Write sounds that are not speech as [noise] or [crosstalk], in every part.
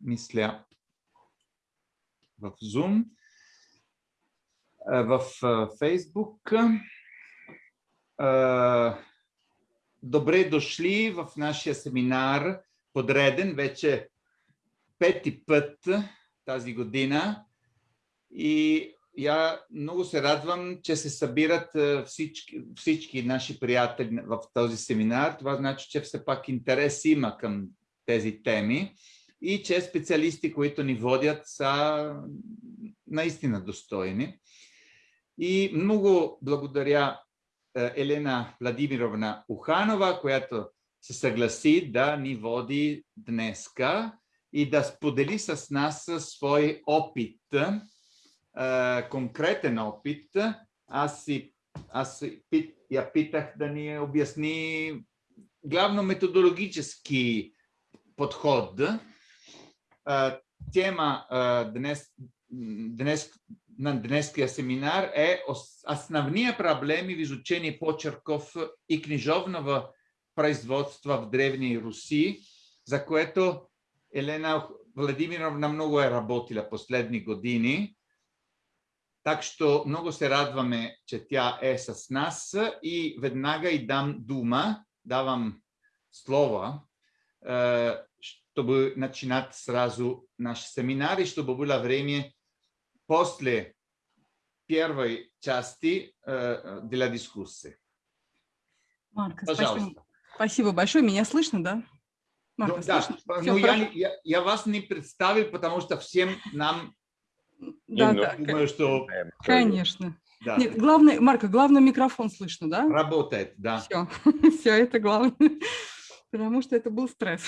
мисля, в Zoom, в Facebook. Добре дошли в нашия семинар, подреден вече пети път тази година. И я много се радвам, че се събират всички, всички наши приятели в този семинар. Това значи, че все пак интерес има към тези теми и че специалисти, които ни водят, са наистина достойни. И много благодаря Елена Владимировна Уханова, която се съгласи да ни води днеска и да сподели с нас свой опит, конкретен опит. Аз, си, аз я питах да ни обясни главно методологически подход. Тема днес, днес, на днеския семинар е основния проблеми в изучение почерков и книжовного производства в Древней Руси, за което Елена Владимировна много е работила последни години. Так що много се радваме, че тя е с нас и веднага и дам дума, давам слово, чтобы начинать сразу наш семинар, и чтобы было время после первой части для дискуссии. Марко, Пожалуйста. Спасибо. спасибо большое. Меня слышно, да? Марко, ну, да, ну, я, я, я вас не представил, потому что всем нам да, да, думаю, что... Конечно. Да. Нет, главное, Марко, главное микрофон слышно, да? Работает, да. Все, [laughs] все это главное, потому что это был стресс.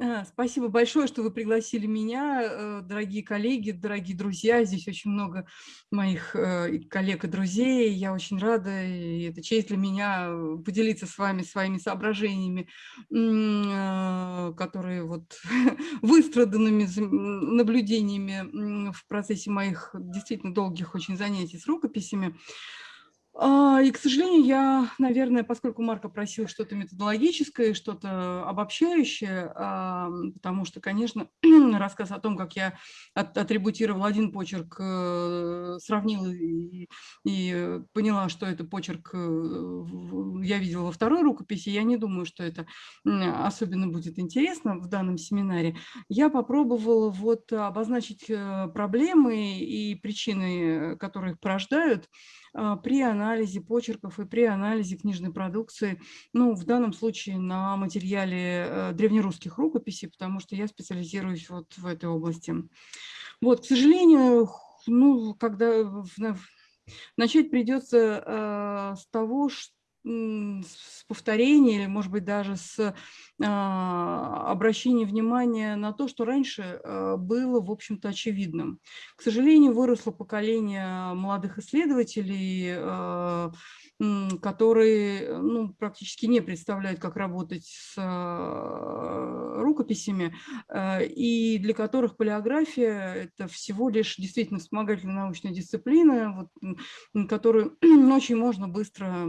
А, спасибо большое, что вы пригласили меня, э, дорогие коллеги, дорогие друзья. Здесь очень много моих э, коллег и друзей. Я очень рада, и это честь для меня э, поделиться с вами своими соображениями, которые вот [laughs] выстраданными наблюдениями в процессе моих действительно долгих очень занятий с рукописями. А, и, к сожалению, я, наверное, поскольку Марко просил что-то методологическое, что-то обобщающее, потому что, конечно, [clears throat] рассказ о том, как я атрибутировал один почерк, э, сравнил и, и поняла, что это почерк э, я видела во второй рукописи, я не думаю, что это особенно будет интересно в данном семинаре. Я попробовала вот обозначить э, проблемы и причины, которые их порождают, а, при анализе почерков и при анализе книжной продукции, ну, в данном случае на материале э, древнерусских рукописей, потому что я специализируюсь вот в этой области. Вот, к сожалению, ну, когда начать придется э, с того, что с повторения или, может быть, даже с а, обращением внимания на то, что раньше а, было, в общем-то, очевидным. К сожалению, выросло поколение молодых исследователей, а, которые ну, практически не представляют, как работать с рукописями, и для которых полиография – это всего лишь действительно вспомогательная научная дисциплина, вот, которую [clears throat] очень можно быстро,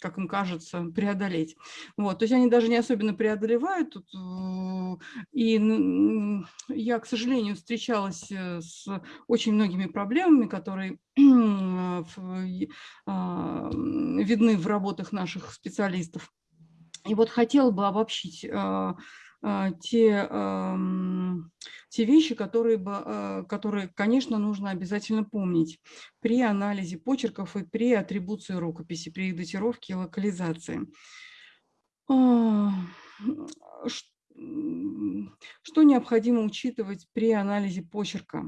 как им кажется, преодолеть. Вот, то есть они даже не особенно преодолевают. Тут, э, и я, к сожалению, встречалась э, с очень многими проблемами, которые [clears throat] а, видны в работах наших специалистов. И вот хотела бы обобщить а, а, те, те вещи, которые, которые, конечно, нужно обязательно помнить при анализе почерков и при атрибуции рукописи, при их датировке и локализации. Что необходимо учитывать при анализе почерка?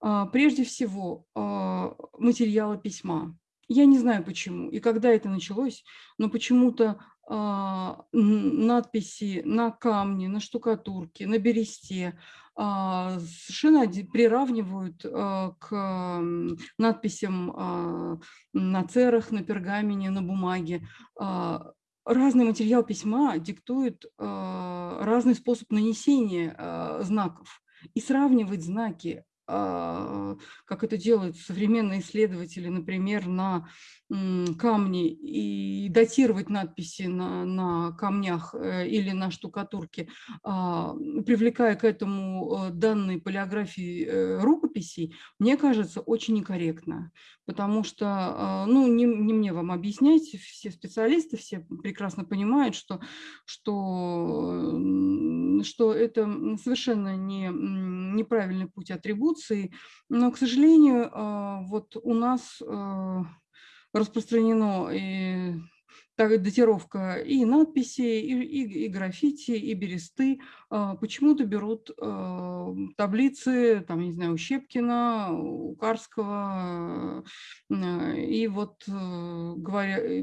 А, прежде всего, а, материалы письма. Я не знаю почему и когда это началось, но почему-то а, надписи на камне, на штукатурке, на бересте совершенно приравнивают к надписям на церах, на пергамене, на бумаге разный материал письма диктует разный способ нанесения знаков. И сравнивать знаки а, как это делают современные исследователи, например, на камни и датировать надписи на, на камнях э, или на штукатурке, а, привлекая к этому э, данные полиографии э, рукописей, мне кажется, очень некорректно. Потому что, а, ну, не, не мне вам объяснять, все специалисты, все прекрасно понимают, что, что, что это совершенно не, неправильный путь атрибуции. Но, к сожалению, а, вот у нас распространено и так, датировка и надписей, и, и, и граффити, и бересты. А, почему-то берут а, таблицы, там, не знаю, у Щепкина, у Карского. А, и вот говоря,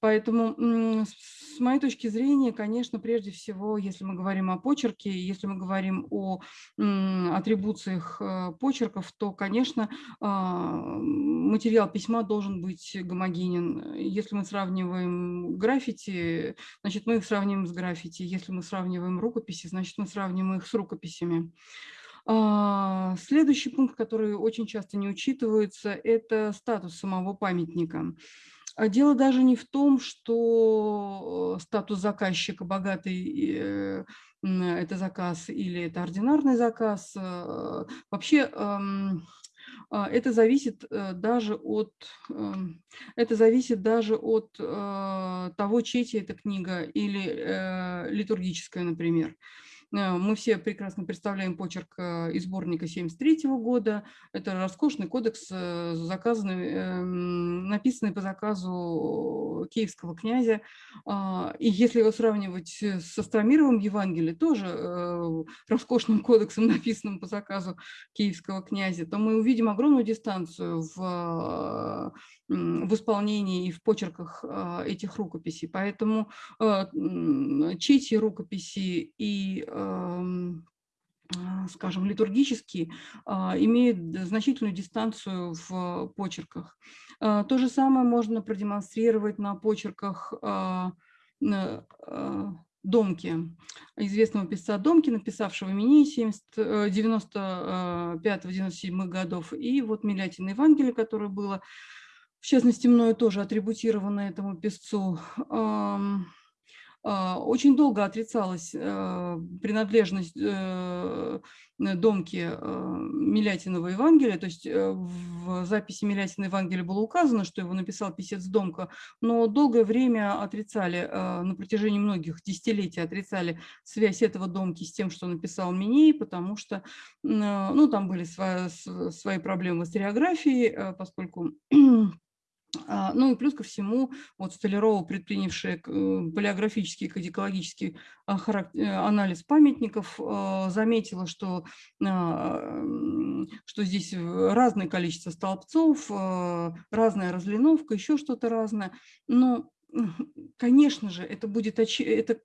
поэтому с моей точки зрения, конечно, прежде всего, если мы говорим о почерке, если мы говорим о атрибуциях почерков, то, конечно, материал письма должен быть гомогенен. Если мы сравниваем граффити, значит, мы их сравниваем с граффити. Если мы сравниваем рукописи, значит, мы сравниваем их с рукописями. А, следующий пункт, который очень часто не учитывается, это статус самого памятника. А дело даже не в том, что э, статус заказчика богатый э, это заказ или это ординарный заказ. Э, вообще а, это зависит э, даже от, эм, это зависит даже от э, того, чья эта книга или э, литургическая, например. Э, мы все прекрасно представляем почерк э, из сборника 1973 года. Это роскошный кодекс, э, заказанный, эм, написанный по заказу киевского князя. А, и если его сравнивать с Астромировым Евангелием, тоже роскошным кодексом, [laughs] написанным по заказу киевского князя, то мы увидим огромную дистанцию в в исполнении и в почерках этих рукописей. Поэтому чети рукописи и скажем, литургические, имеют значительную дистанцию в почерках. То же самое можно продемонстрировать на почерках Домки, известного писца Домки, написавшего Минеи 95-97 годов, и вот Милятина Евангелие, которое было в частности, мною тоже атрибутировано этому песцу, а, очень долго отрицалась э, принадлежность э, домки э, Милятинова Евангелия, то есть в записи Милятина Евангелия было указано, что его написал писец Домка, но долгое время отрицали, на протяжении многих десятилетий отрицали связь этого Домки с тем, что написал Миней, потому что ну, там были свои, свои проблемы с историографией, поскольку а, ну и плюс ко всему, вот Столярова, предпринявшая э, полиографический кодикологический а, э, анализ памятников, а, заметила, что, что здесь разное количество столбцов, разная разлиновка, еще что-то разное. Но [laughs] конечно же, это будет, это,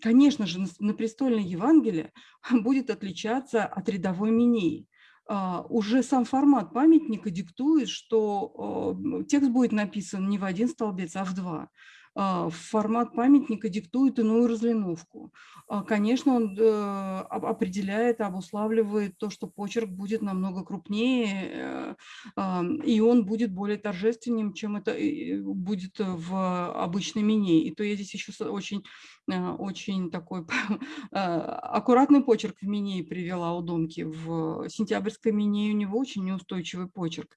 конечно же, на престольной Евангелие [laughs] будет отличаться от рядовой Минеи. А, уже сам формат памятника диктует, что а, текст будет написан не в один столбец, а в два. А, формат памятника диктует иную разлиновку. А, конечно, он э, определяет, обуславливает то, что почерк будет намного крупнее, э, и он будет более торжественным, чем это будет в обычной мине. И то я здесь еще очень, э, очень такой [laughs] аккуратный почерк в мине привела у Домки. В сентябрьской мине у него очень неустойчивый почерк.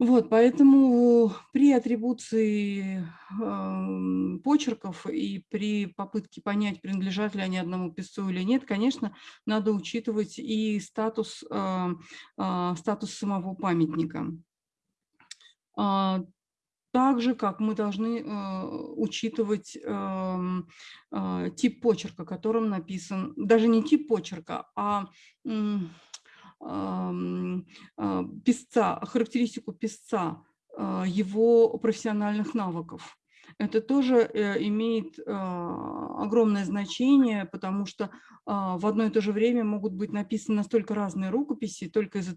Вот, поэтому при атрибуции э, почерков и при попытке понять, принадлежат ли они одному писцу или нет, конечно, надо учитывать и статус, э, э, статус самого памятника. Э, так же, как мы должны э, учитывать э, э, тип почерка, которым написан, даже не тип почерка, а а, писца, характеристику писца, а, его профессиональных навыков. это тоже имеет огромное значение, потому что в одно и то же время могут быть написаны настолько разные рукописи, только из,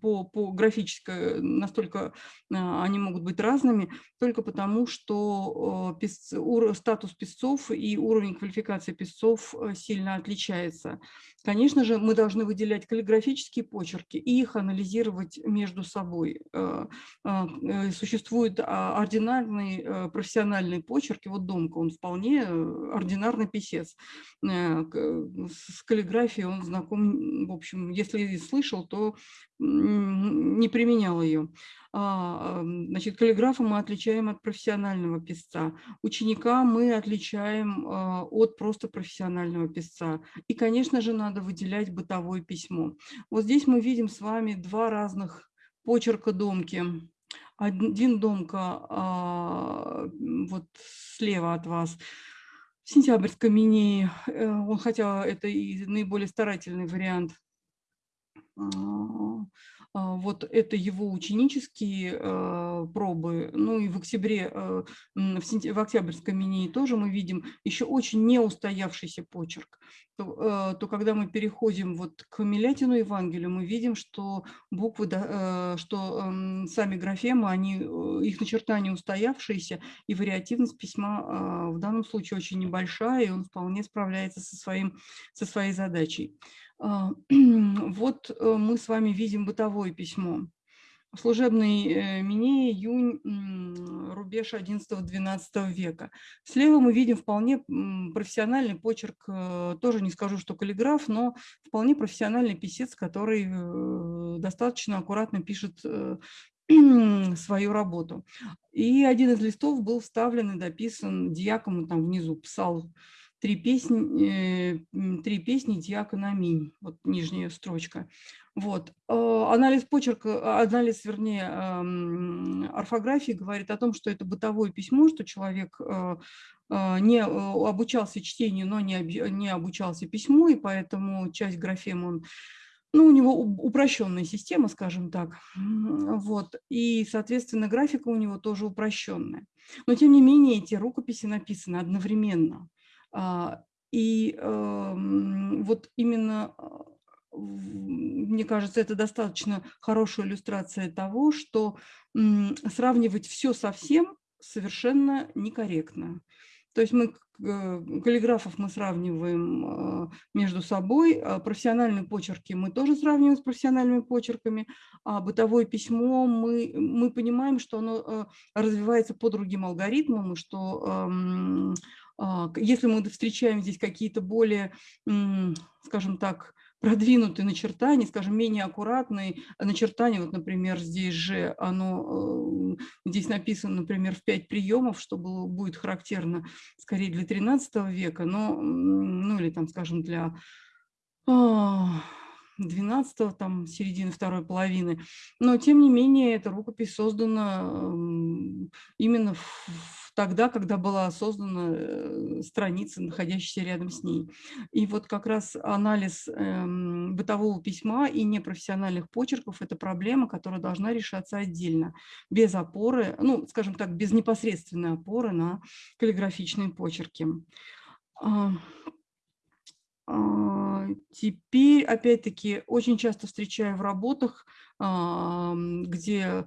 по, по графической настолько они могут быть разными, только потому что статус писцов и уровень квалификации писцов сильно отличается. Конечно же, мы должны выделять каллиграфические почерки и их анализировать между собой. Э, а, э, существует а, ординарный э, профессиональный почерк, и вот Домка, он вполне ординарный писец. С каллиграфией он знаком, в общем, если слышал, то не применял ее. А, значит, каллиграфа мы отличаем от профессионального писца, ученика мы отличаем а, от просто профессионального писца. И, конечно же, надо выделять бытовое письмо. Вот здесь мы видим с вами два разных почерка домки. Один домка а, вот слева от вас, сентябрьской мини, э, он, хотя это и наиболее старательный вариант, вот это его ученические а, пробы. Ну и в октябре, а, в, октябрьской мини тоже мы видим еще очень неустоявшийся почерк. То, то когда мы переходим вот к Милятину Евангелию, мы видим, что буквы, что сами графемы, они, их начертания устоявшиеся, и вариативность письма в данном случае очень небольшая, и он вполне справляется со, своим, со своей задачей. А, [clears throat] вот э, мы с вами видим бытовое письмо. Служебный э, Минея, июнь, рубеж 11-12 века. Слева мы видим вполне профессиональный почерк, э, тоже не скажу, что каллиграф, но вполне профессиональный писец, который достаточно аккуратно пишет [clears throat] свою работу. И один из листов был вставлен и дописан диаком, там внизу псал три песни, э, три песни Дьякона Минь, вот нижняя строчка. Вот. Э, анализ почерка, анализ, вернее, орфографии говорит о том, что это бытовое письмо, что человек э, не обучался чтению, но не обучался письму, и поэтому часть графем он ну, у него упрощенная система, скажем так. Вот. И, соответственно, графика у него тоже упрощенная. Но, тем не менее, эти рукописи написаны одновременно. А, и эм, вот именно, а, мне кажется, это достаточно хорошая иллюстрация того, что сравнивать все со всем совершенно некорректно. То есть мы э, каллиграфов мы сравниваем а, между собой, профессиональные почерки мы тоже сравниваем с профессиональными почерками, а бытовое письмо мы, мы понимаем, что оно э, развивается по другим алгоритмам, и что эм, а, если мы встречаем здесь какие-то более, скажем так, продвинутые начертания, скажем, менее аккуратные начертания, вот, например, здесь же оно, э, здесь написано, например, в пять приемов, что было, будет характерно скорее для 13 века, но, ну или там, скажем, для 12 а, там, середины второй половины. Но, тем не менее, эта рукопись создана именно в тогда, когда была создана э, страница, находящаяся рядом с ней. И вот как раз анализ эм, бытового письма и непрофессиональных почерков – это проблема, которая должна решаться отдельно, без опоры, ну, скажем так, без непосредственной опоры на каллиграфичные почерки. А, а, теперь, опять-таки, очень часто встречаю в работах, где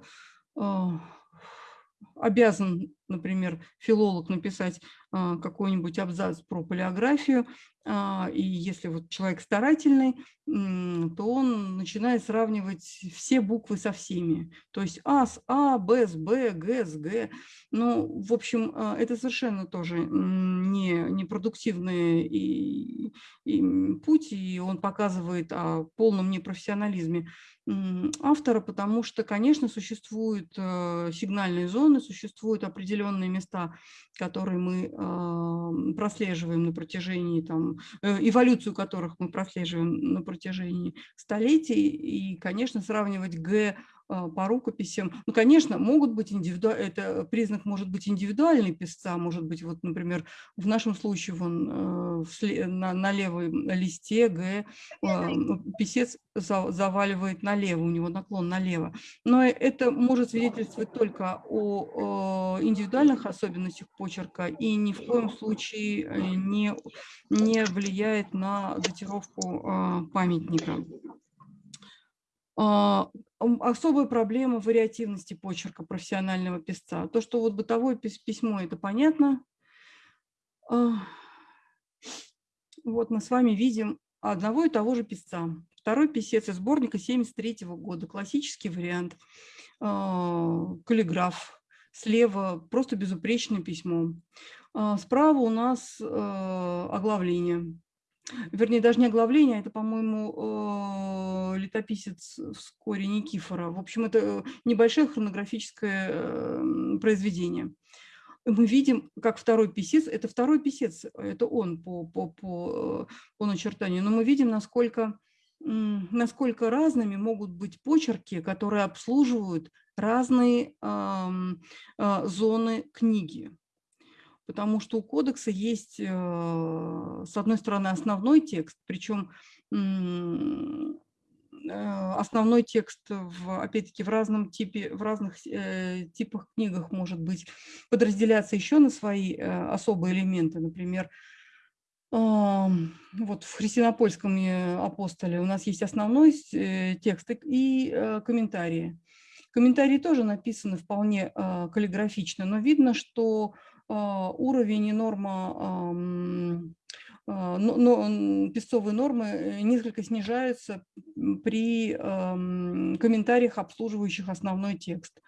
обязан, например, филолог написать а, какой-нибудь абзац про полиографию, а, и если вот человек старательный, то он начинает сравнивать все буквы со всеми. То есть А с А, Б с Б, Г с Г. Ну, в общем, а, это совершенно тоже не, не продуктивный и, и путь, и он показывает о полном непрофессионализме автора, потому что, конечно, существуют э, сигнальные зоны, существуют определенные места, которые мы прослеживаем на протяжении, там, э, эволюцию которых мы прослеживаем на протяжении столетий. И, конечно, сравнивать Г по рукописям. Ну, конечно, могут быть индивиду... это признак может быть индивидуальный писца, может быть, вот, например, в нашем случае вон, э, на, на левой листе Г а, писец заваливает налево, у него наклон налево. Но это может свидетельствовать только о индивидуальных особенностях почерка и ни в коем случае э, не, не влияет на датировку а, памятника. А, особая проблема вариативности почерка профессионального писца. То, что вот бытовое письмо, это понятно. А, вот мы с вами видим одного и того же писца. Второй писец из сборника 73 года, классический вариант, а, каллиграф. Слева просто безупречное письмо. Справа у нас оглавление вернее, даже не оглавление, а это, по-моему, э, летописец вскоре Никифора. В общем, это небольшое хронографическое э, произведение. Мы видим, как второй писец, это второй писец, это он по, по, по, э, по начертанию, но мы видим, насколько, насколько разными могут быть почерки, которые обслуживают разные э, э, зоны книги потому что у кодекса есть, э, с одной стороны, основной текст, причем э, основной текст, в, опять-таки, в разном типе, в разных э, типах книгах может быть подразделяться еще на свои особые элементы. Например, вот в христианопольском апостоле у нас есть основной текст и комментарии. Комментарии тоже написаны вполне каллиграфично, но видно, что уровень и норма а, но, песцовые нормы э, несколько снижаются при комментариях, обслуживающих основной текст.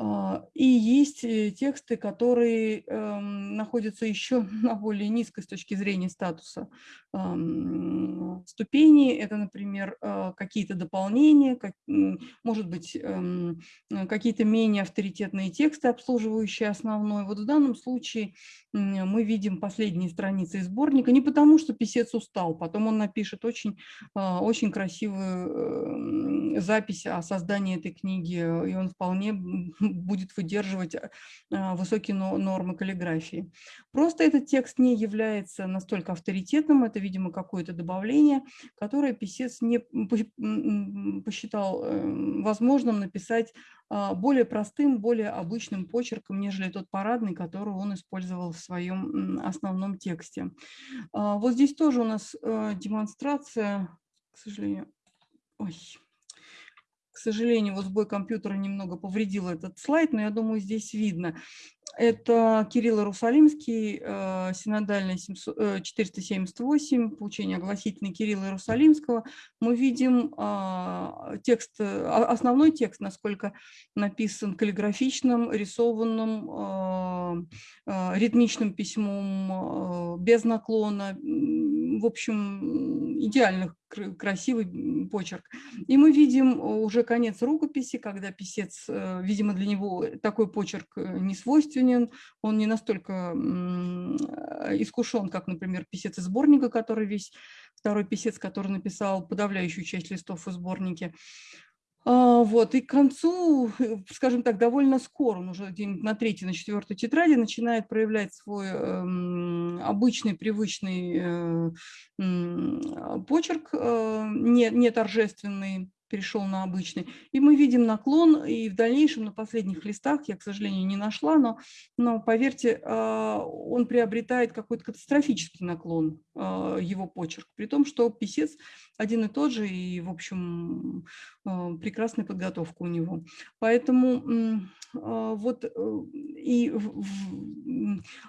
А, и есть э, тексты, которые эм, находятся еще [laughs] на более низкой с точки зрения статуса ступени. Это, например, э, какие-то дополнения, может быть, эм, какие-то менее авторитетные тексты, обслуживающие основной. Вот в данном случае мы видим последние страницы из сборника, не потому что писец устал, потом он напишет очень, а, очень красивую эм, запись о создании этой книги, и он вполне [laughs] будет выдерживать э, а, высокие нормы каллиграфии. Просто этот текст не является настолько авторитетным, это, видимо, какое-то добавление, которое писец не посчитал эм, возможным написать а, более простым, более обычным почерком, нежели тот парадный, который он использовал в своем основном тексте. А, вот здесь тоже у нас э, демонстрация, к сожалению. Ой. К сожалению, вот сбой компьютера немного повредил этот слайд, но я думаю, здесь видно. Это Кирилл Иерусалимский, э, синодальный 478, получение огласительный Кирилла Иерусалимского. Мы видим а, текст, а, основной текст, насколько написан каллиграфичным, рисованным, а, ритмичным письмом, без наклона, в общем, идеальных красивый почерк. И мы видим уже конец рукописи, когда писец, э, видимо, для него такой почерк э, не свойственен, он не настолько искушен, как, например, писец из сборника, который весь, второй писец, который написал подавляющую часть листов в сборнике. А, вот, и к концу, э, скажем так, довольно скоро, он уже на третьей, на четвертой тетради начинает проявлять свой э, обычный, привычный э, почерк, э, не, не торжественный, перешел на обычный. И мы видим наклон, и в дальнейшем на последних листах, я, к сожалению, не нашла, но, но поверьте, а, он приобретает какой-то катастрофический наклон, а, его почерк, при том, что писец один и тот же, и, в общем, а, прекрасная подготовка у него. Поэтому вот э, и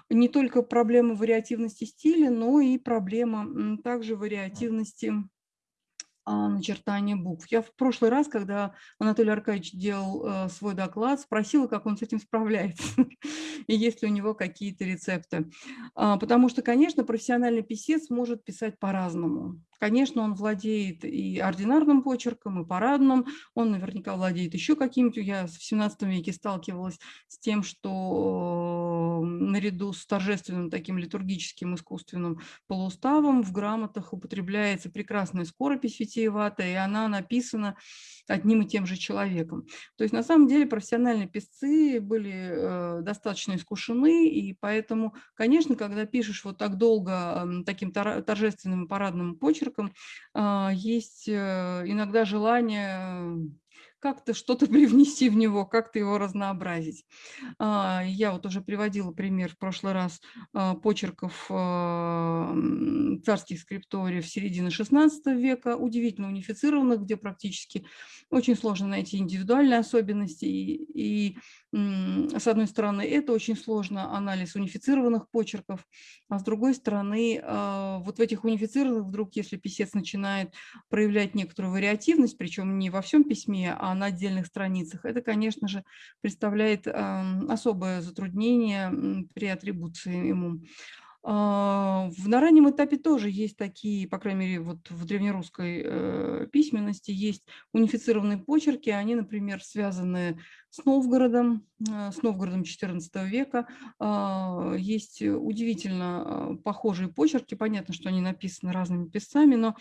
не только проблема вариативности стиля, но и проблема также вариативности начертание букв. Я в прошлый раз, когда Анатолий Аркадьевич делал э, свой доклад, спросила, как он с этим справляется, [laughs] и есть ли у него какие-то рецепты. А, потому что, конечно, профессиональный писец может писать по-разному. Конечно, он владеет и ординарным почерком, и парадным, он наверняка владеет еще каким-то. Я в 17 веке сталкивалась с тем, что наряду с торжественным таким литургическим искусственным полууставом в грамотах употребляется прекрасная скоропись витиеватая, и она написана одним и тем же человеком. То есть на самом деле профессиональные писцы были э, достаточно искушены, и поэтому, конечно, когда пишешь вот так долго э, таким торжественным парадным почерком, э, есть э, иногда желание как-то что-то [laughs] привнести в него, как-то его разнообразить. А, я вот уже приводила пример в прошлый раз а, почерков а, царских скрипториев середины XVI века, удивительно унифицированных, где практически очень сложно найти индивидуальные особенности. И, и с одной стороны, это очень сложно, анализ унифицированных почерков, а с другой стороны, вот в этих унифицированных вдруг, если писец начинает проявлять некоторую вариативность, причем не во всем письме, а на отдельных страницах, это, конечно же, представляет особое затруднение при атрибуции ему. А, на раннем этапе тоже есть такие, по крайней мере, вот в древнерусской э, письменности есть унифицированные почерки, они, например, связаны с Новгородом, э, с Новгородом XIV века. Э, есть удивительно э, похожие почерки, понятно, что они написаны разными писцами, но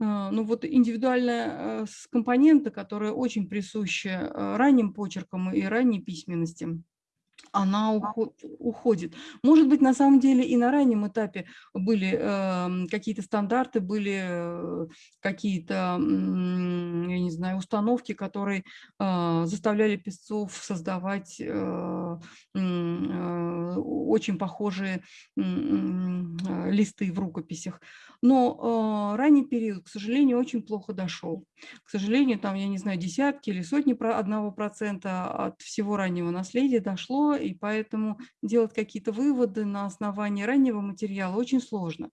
э, ну вот индивидуальная компонента, которая очень присуща ранним почеркам и ранней письменности она уходит. Может быть, на самом деле и на раннем этапе были какие-то стандарты, были какие-то, не знаю, установки, которые э, заставляли песцов создавать э, э, очень похожие листы в рукописях. Но ранний период, к сожалению, очень плохо дошел. К сожалению, там, я не знаю, десятки или сотни одного процента от всего раннего наследия дошло, и поэтому делать какие-то выводы на основании раннего материала очень сложно.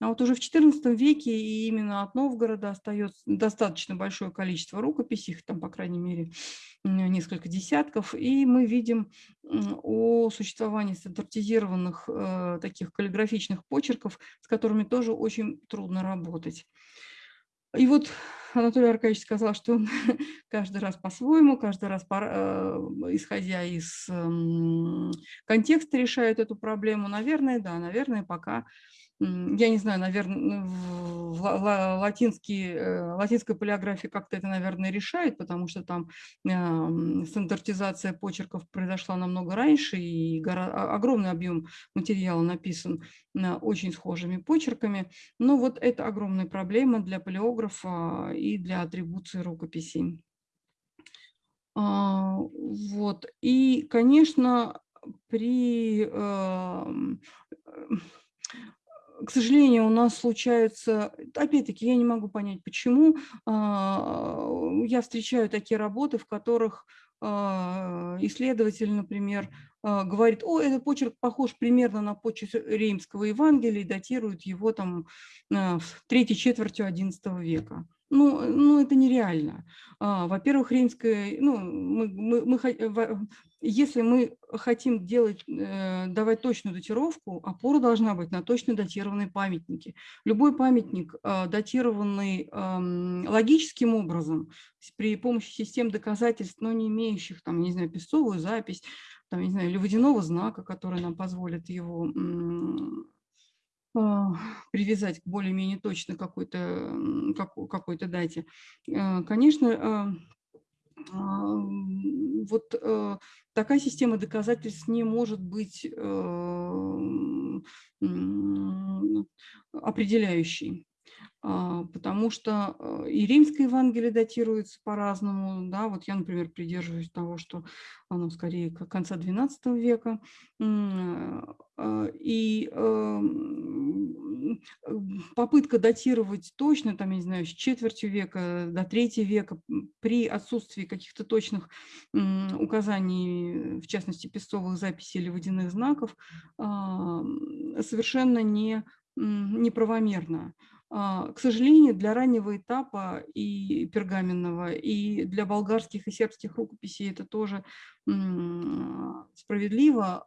А вот уже в XIV веке и именно от Новгорода остается достаточно большое количество рукописей, их там, по крайней мере, несколько десятков, и мы видим о существовании стандартизированных э, таких каллиграфичных почерков, с которыми тоже очень трудно работать. И вот Анатолий Аркадьевич сказал, что он [laughs] каждый раз по-своему, каждый раз, э, исходя из контекста, решает эту проблему. Наверное, да, наверное, пока я не знаю, наверное, латинский, э, латинская полиография как-то это, наверное, решает, потому что там стандартизация почерков произошла намного раньше, и огромный объем материала написан очень схожими почерками. Но вот это огромная проблема для полиографа и для атрибуции рукописей. А, вот. И, конечно, при эм, к сожалению, у нас случаются, опять-таки, я не могу понять, почему, а, я встречаю такие работы, в которых а, исследователь, например, а, говорит, о, этот почерк похож примерно на почерк Реймского Евангелия и датирует его там в третьей четвертью XI века. Ну, ну это нереально. Во-первых, римская, ну, мы, мы, мы, если мы хотим делать, э, давать точную датировку, опора должна быть на точно датированные памятники. Любой памятник, а, датированный логическим образом, при помощи систем доказательств, но не имеющих, там, не знаю, песцовую запись, там, не знаю, или водяного знака, который нам позволит его а, привязать к более-менее точно какой-то какой дате. Э, конечно, вот э, такая система доказательств не может быть э, определяющей. А, потому что э, и римское Евангелие датируется по-разному. Да? Вот я, например, придерживаюсь того, что оно скорее конца XII века. А, и эм, попытка датировать точно, там, я не знаю, с четверти века до третьего века при отсутствии каких-то точных указаний, в частности, песцовых записей или водяных знаков, совершенно не неправомерно. А, к сожалению, для раннего этапа и пергаменного, и для болгарских и сербских рукописей это тоже справедливо.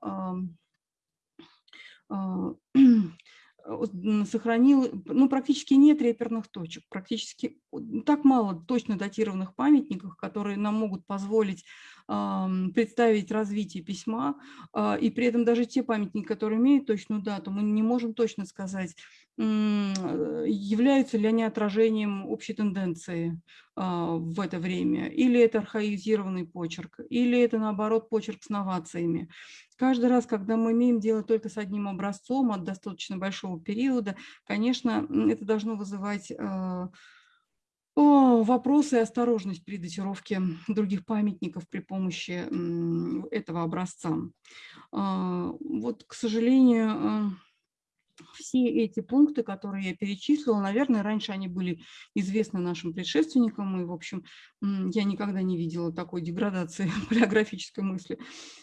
А, [clears throat] сохранил, ну, практически нет реперных точек, практически так мало точно датированных памятников, которые нам могут позволить представить развитие письма, а, и при этом даже те памятники, которые имеют точную дату, мы не можем точно сказать, являются ли они отражением общей тенденции а, в это время, или это архаизированный почерк, или это, наоборот, почерк с новациями. Каждый раз, когда мы имеем дело только с одним образцом от достаточно большого периода, конечно, это должно вызывать а, вопросы и осторожность при датировке других памятников при помощи этого образца. А, вот, к сожалению, все эти пункты, которые я перечислила, наверное, раньше они были известны нашим предшественникам, и, в общем, я никогда не видела такой деградации [laughs] палеографической мысли,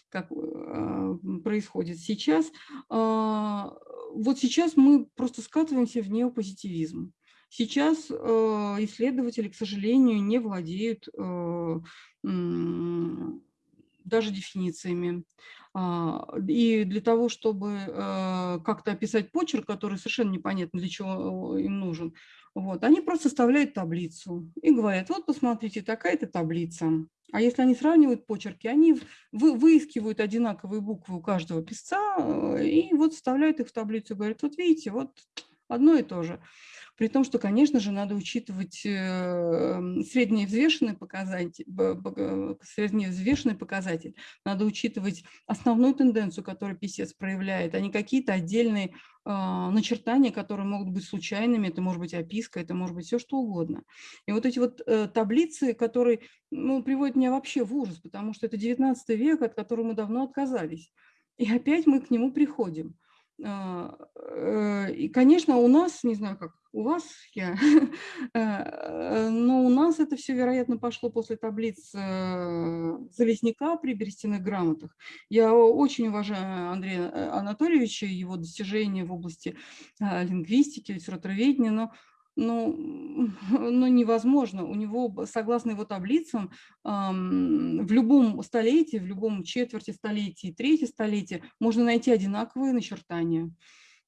как а, происходит сейчас. А, вот сейчас мы просто скатываемся в неопозитивизм. Сейчас э, исследователи, к сожалению, не владеют э, даже дефинициями. А, и для того, чтобы э, как-то описать почерк, который совершенно непонятно для чего им нужен, вот, они просто составляют таблицу и говорят, вот посмотрите, такая-то таблица. А если они сравнивают почерки, они вы, выискивают одинаковые буквы у каждого писца э, и вот вставляют их в таблицу, говорят, вот видите, вот одно и то же. При том, что, конечно же, надо учитывать эм, средневзвешенный показатель, средневзвешенный показатель. Надо учитывать основную тенденцию, которую писец проявляет, а не какие-то отдельные а, начертания, которые могут быть случайными, это может быть описка, это может быть все что угодно. И вот эти вот э, таблицы, которые ну, приводят меня вообще в ужас, потому что это 19 век, от которого мы давно отказались. И опять мы к нему приходим. А, э, и, конечно, у нас, не знаю, как у вас, [laughs] я, э, но у нас это все, вероятно, пошло после таблиц э, Залезняка при берестяных грамотах. Я очень уважаю Андрея Анатольевича, его достижения в области лингвистики, литературоведения, но ну, [laughs] ну, невозможно. У него, согласно его таблицам, в любом столетии, в любом четверти столетия, третье столетие можно найти одинаковые начертания.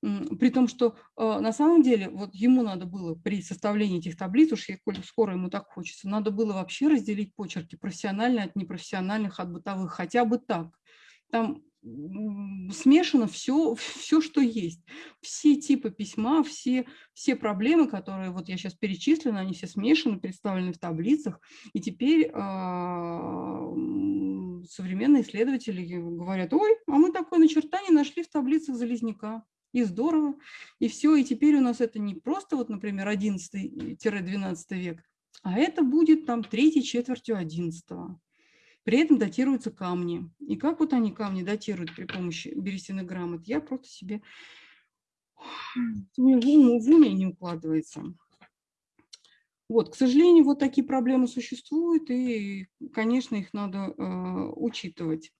При том, что а, на самом деле вот ему надо было при составлении этих таблиц, уж коль скоро ему так хочется, надо было вообще разделить почерки профессиональные от непрофессиональных, от бытовых, хотя бы так. Там смешано все, все, что есть. Все типы письма, все, все проблемы, которые вот я сейчас перечислила, они все смешаны, представлены в таблицах. И теперь э, современные исследователи говорят, ой, а мы такое начертание нашли в таблицах Залезняка. И здорово, и все. И теперь у нас это не просто, вот, например, 11-12 век, а это будет там третьей четвертью 11 -го. При этом датируются камни. И как вот они камни датируют при помощи берестяных грамот, я просто себе в уме не укладывается. Вот, к сожалению, вот такие проблемы существуют, и, конечно, их надо э, учитывать.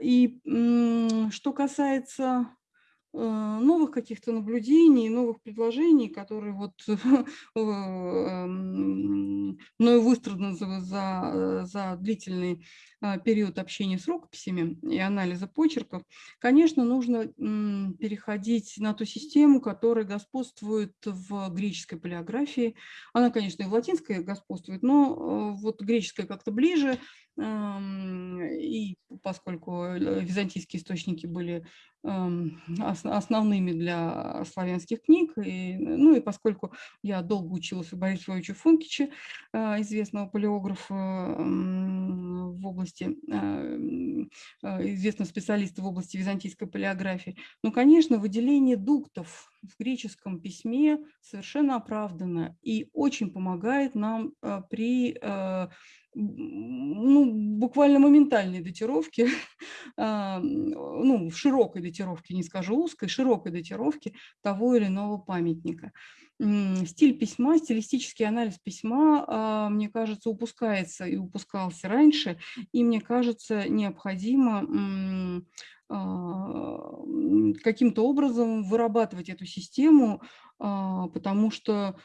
И что касается новых каких-то наблюдений, новых предложений, которые вот [laughs] эм, мною выстраданы за, за, за длительный э, период общения с рукописями и анализа почерков, конечно, нужно переходить на ту систему, которая господствует в греческой палеографии. Она, конечно, и в латинской господствует, но э, вот греческая как-то ближе, и поскольку византийские источники были основными для славянских книг, и, ну и поскольку я долго училась у Бориса Львовича Функича, а, известного палеографа в области, а, известного специалиста в области византийской палеографии, ну, конечно, выделение дуктов в греческом письме совершенно оправдано и очень помогает нам а, при ну, буквально моментальной датировки, [laughs] а, ну, в широкой датировке, не скажу узкой, широкой датировке того или иного памятника. Стиль письма, стилистический анализ письма, а, мне кажется, упускается и упускался раньше, и мне кажется, необходимо каким-то образом вырабатывать эту систему, потому что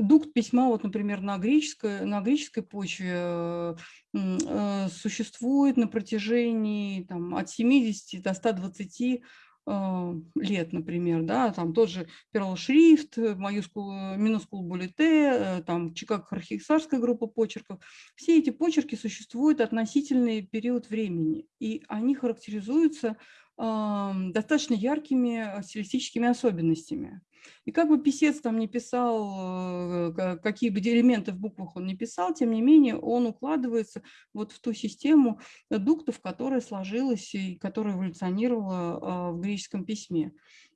дукт письма, вот, например, на греческой, на греческой почве э, э, существует на протяжении там, от 70 до 120 лет, например, да, там тот же Перл Шрифт, Минускул Булите, там Чикаго-Хархисарская группа почерков. Все эти почерки существуют относительный период времени, и они характеризуются достаточно яркими стилистическими особенностями. И как бы писец там не писал, э, какие бы элементы в буквах он не писал, тем не менее он укладывается вот в ту систему дуктов, которая сложилась и которая эволюционировала а, в греческом письме.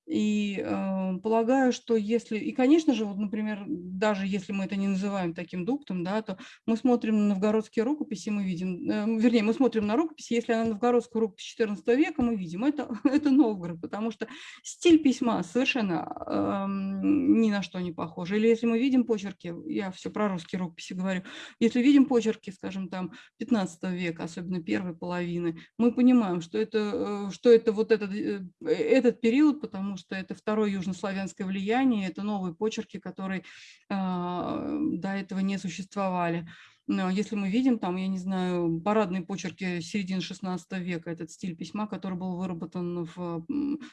И э, полагаю, что если, и, конечно же, вот, например, даже если мы это не называем таким дуктом, да, то мы смотрим на новгородские рукописи, мы видим, э, вернее, мы смотрим на рукописи, если она новгородская рукопись XIV века, мы видим, это, [laughs] это Новгород, потому что стиль письма совершенно э, ни на что не похож. Или если мы видим почерки, я все про русские рукописи говорю, если видим почерки, скажем, там, 15 века, особенно первой половины, мы понимаем, что это, э, что это вот этот, э, этот период, потому что это второе южнославянское влияние, это новые почерки, которые а, до этого не существовали. Но если мы видим там, я не знаю, парадные почерки середины XVI века, этот стиль письма, который был выработан в,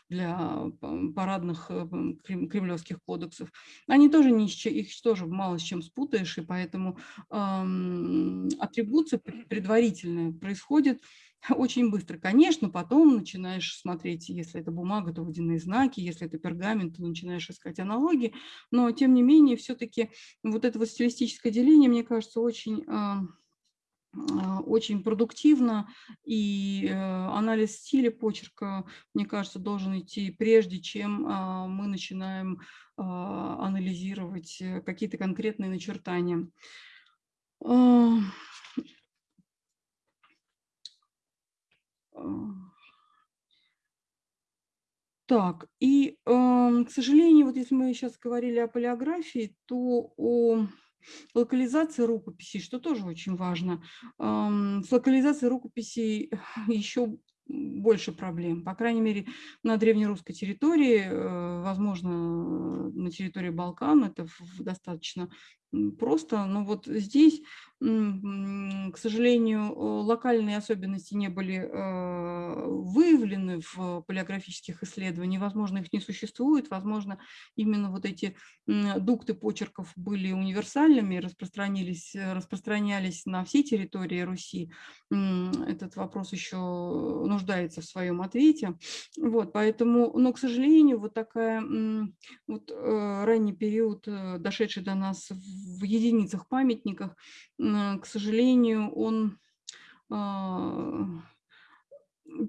для парадных кремлевских кодексов, они тоже не, их тоже мало с чем спутаешь, и поэтому эм, атрибуция предварительная происходит [laughs] очень быстро. Конечно, потом начинаешь смотреть, если это бумага, то водяные знаки, если это пергамент, то начинаешь искать аналогии, но тем не менее все-таки вот это вот стилистическое деление, мне кажется, очень а, а, очень продуктивно, и э, анализ стиля почерка, мне кажется, должен идти прежде, чем а, мы начинаем анализировать э, какие-то конкретные начертания. Так, и, к сожалению, вот если мы сейчас говорили о полиографии, то о локализации рукописей, что тоже очень важно. С локализацией рукописей [laughs] еще больше проблем. По крайней мере, на древнерусской территории, э, возможно, на территории Балкан это достаточно просто. Но вот здесь к сожалению, локальные особенности не были э, выявлены в палеографических исследованиях, возможно, их не существует, возможно, именно вот эти дукты почерков были универсальными, распространились, распространялись на всей территории Руси. Этот вопрос еще нуждается в своем ответе. Вот, поэтому, но, к сожалению, вот такая вот э, ранний период, э, дошедший до нас в единицах памятниках, к сожалению, он а,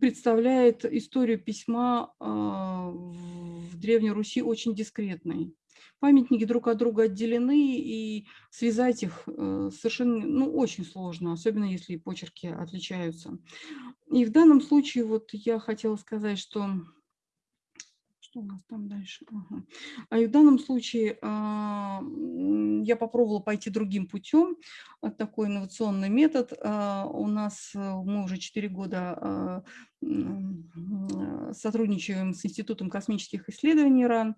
представляет историю письма а, в Древней Руси очень дискретной. Памятники друг от друга отделены, и связать их э, совершенно ну, очень сложно, особенно если почерки отличаются. И в данном случае вот я хотела сказать, что что у нас там дальше? Ага. А и в данном случае а, я попробовала пойти другим путем. Такой инновационный метод. А, у нас э, мы уже 4 года а, сотрудничаем с Институтом космических исследований РАН.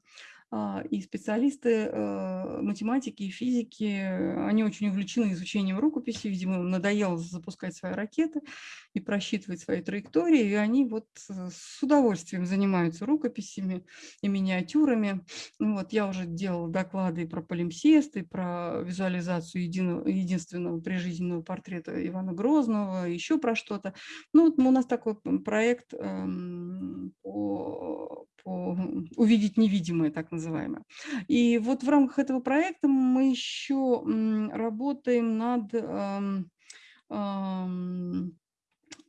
А, и специалисты э, математики и физики, они очень увлечены изучением рукописи, видимо, им надоело запускать свои ракеты и просчитывать свои траектории, и они вот э, с удовольствием занимаются рукописями и миниатюрами. Ну вот, я уже делала доклады и про полимсест, и про визуализацию единого, единственного прижизненного портрета Ивана Грозного, еще про что-то. Ну, вот у нас такой проект эм, по увидеть невидимое, так называемое. И вот в рамках этого проекта мы еще работаем над эм, эм,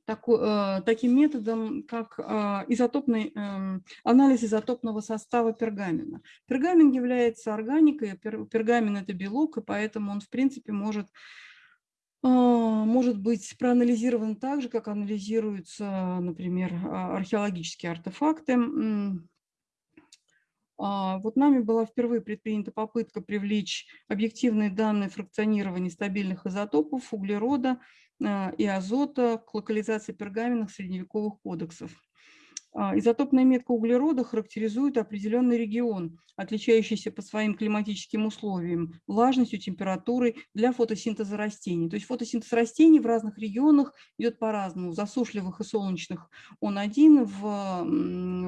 э, таким методом, как э, изотопный, эм, анализ изотопного состава пергамена. Пергамент является органикой, пергамент – это белок, и поэтому он, в принципе, может а, может быть проанализирован так же, как анализируются, например, а, археологические артефакты. А, вот нами была впервые предпринята попытка привлечь объективные данные фракционирования стабильных изотопов углерода и азота к локализации пергаменных средневековых кодексов. А, изотопная метка углерода характеризует определенный регион, отличающийся по своим климатическим условиям, влажностью, температурой для фотосинтеза растений. То есть фотосинтез растений в разных регионах идет по-разному. В засушливых и солнечных он один, в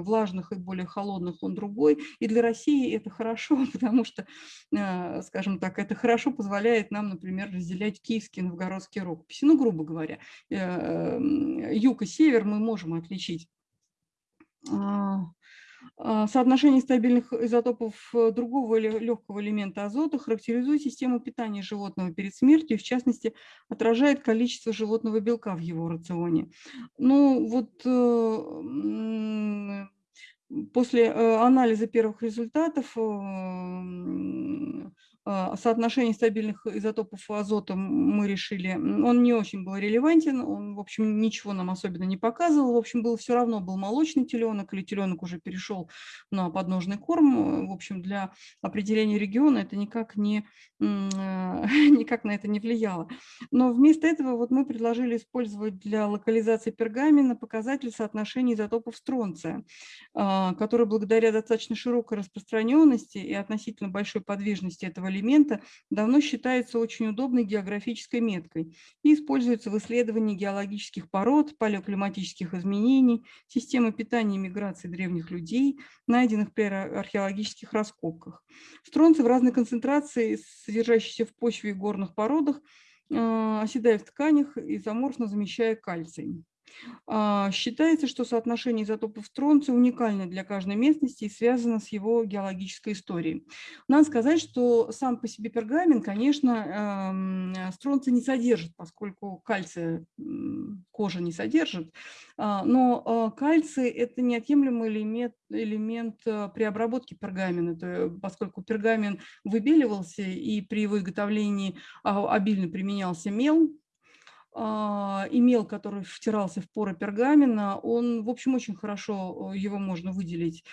влажных и более холодных он другой. И для России это хорошо, [laughs] потому что, а, скажем так, это хорошо позволяет нам, например, разделять киевские и новгородские рукописи. Ну, грубо говоря, э, юг и север мы можем отличить соотношение стабильных изотопов э, другого легкого элемента азота характеризует систему питания животного перед смертью, в частности, отражает количество животного белка в его рационе. Ну, вот э, после э, анализа первых результатов а, соотношение стабильных изотопов азота мы решили, он не очень был релевантен, он, в общем, ничего нам особенно не показывал, в общем, был все равно был молочный теленок или теленок уже перешел на подножный корм, в общем, для определения региона это никак, не, [laughs] никак на это не влияло. Но вместо этого вот мы предложили использовать для локализации пергамена показатель соотношения изотопов стронция, а, который благодаря достаточно широкой распространенности и относительно большой подвижности этого элемента давно считается очень удобной географической меткой и используется в исследовании геологических пород, палеоклиматических изменений, системы питания и миграции древних людей, найденных при археологических раскопках. Стронцы в разной концентрации, содержащиеся в почве и горных породах, э, оседая в тканях, изоморфно замещая кальций. А, считается, что соотношение изотопов стронция уникально для каждой местности и связано с его геологической историей. Надо сказать, что сам по себе пергамент, конечно, эм, стронция не содержит, поскольку кальция кожа не содержит, а, но а, кальций – это неотъемлемый элемент, элемент при обработке пергамента, поскольку пергамент выбеливался и при его изготовлении обильно применялся мел, имел, который втирался в поры пергамента, он, в общем, очень хорошо э, его можно выделить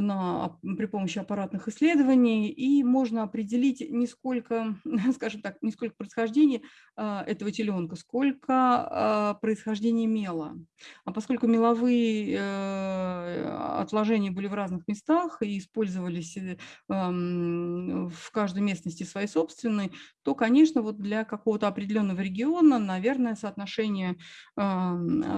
на, при помощи аппаратных исследований, и можно определить не сколько, [laughs] скажем так, не сколько происхождение а, этого теленка, сколько а, происхождение мела. А поскольку меловые э, отложения были в разных местах и использовались э, в каждой местности своей собственной, то, конечно, вот для какого-то определенного региона, наверное, соотношения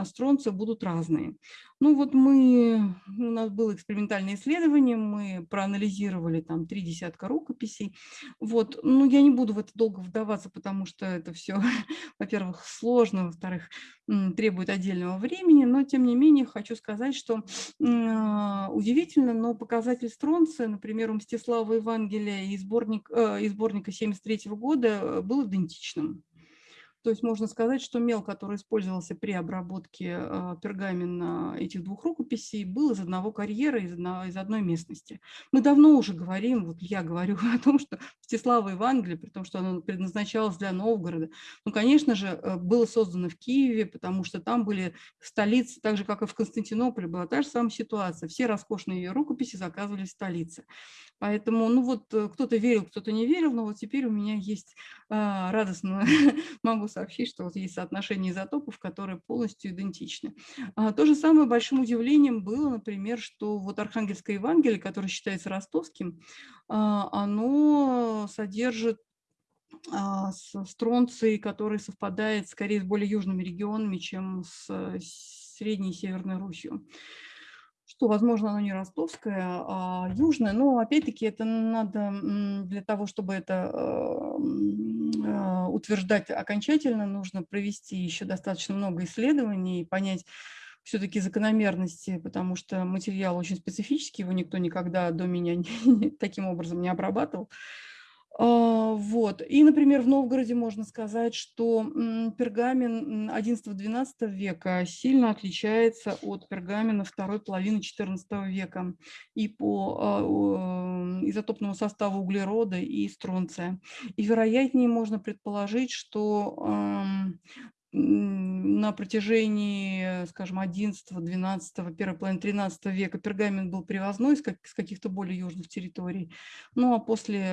стронца будут разные. Ну вот мы, у нас было экспериментальное исследование, мы проанализировали там три десятка рукописей. Вот, ну я не буду в это долго вдаваться, потому что это все, [laughs] во-первых, сложно, во-вторых, требует отдельного времени, но тем не менее хочу сказать, что а, удивительно, но показатель стронция, например, у Мстислава Евангелия и, сборник, э, и сборника 73 года э, был идентичным. То есть можно сказать, что мел, который использовался при обработке а, пергамента этих двух рукописей, был из одного карьера, из, одной местности. Мы давно уже говорим, вот я говорю [laughs] о том, что Мстислава Евангелие, при том, что оно предназначалось для Новгорода, ну, конечно же, э, было создано в Киеве, потому что там были столицы, так же, как и в Константинополе, была та же самая ситуация. Все роскошные рукописи заказывали в столице. Поэтому, ну вот, э, кто-то верил, кто-то не верил, но вот теперь у меня есть а, радостно, [laughs] могу сообщить, что вот есть соотношение изотопов, которые полностью идентичны. А, то же самое большим удивлением было, например, что вот Архангельское Евангелие, которое считается ростовским, а, оно содержит а, стронций, который совпадает скорее с более южными регионами, чем с Средней и Северной Русью что, возможно, оно не ростовское, а южное, но опять-таки это надо для того, чтобы это а, утверждать окончательно, нужно провести еще достаточно много исследований и понять все-таки закономерности, потому что материал очень специфический, его никто никогда до меня [laughs] таким образом не обрабатывал. А, вот. И, например, в Новгороде можно сказать, что пергамен XI-XII века сильно отличается от пергамена второй половины XIV века и по а, изотопному составу углерода и стронция. И вероятнее можно предположить, что на протяжении, скажем, 11, 12, первой половины 13 века пергамент был привозной с, как, с каких-то более южных территорий. Ну а после,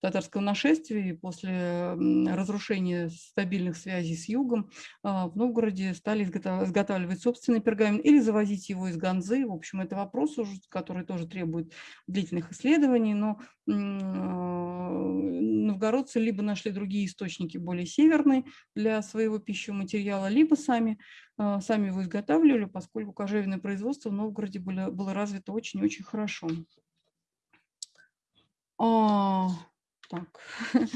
татарского нашествия и после разрушения стабильных связей с югом в Новгороде стали изготавливать собственный пергамент или завозить его из Ганзы. В общем, это вопрос, который тоже требует длительных исследований, но новгородцы либо нашли другие источники более северные для своего пищевого материала, либо сами, сами его изготавливали, поскольку кожевенное производство в Новгороде было, было развито очень-очень хорошо. А, так. [laughs]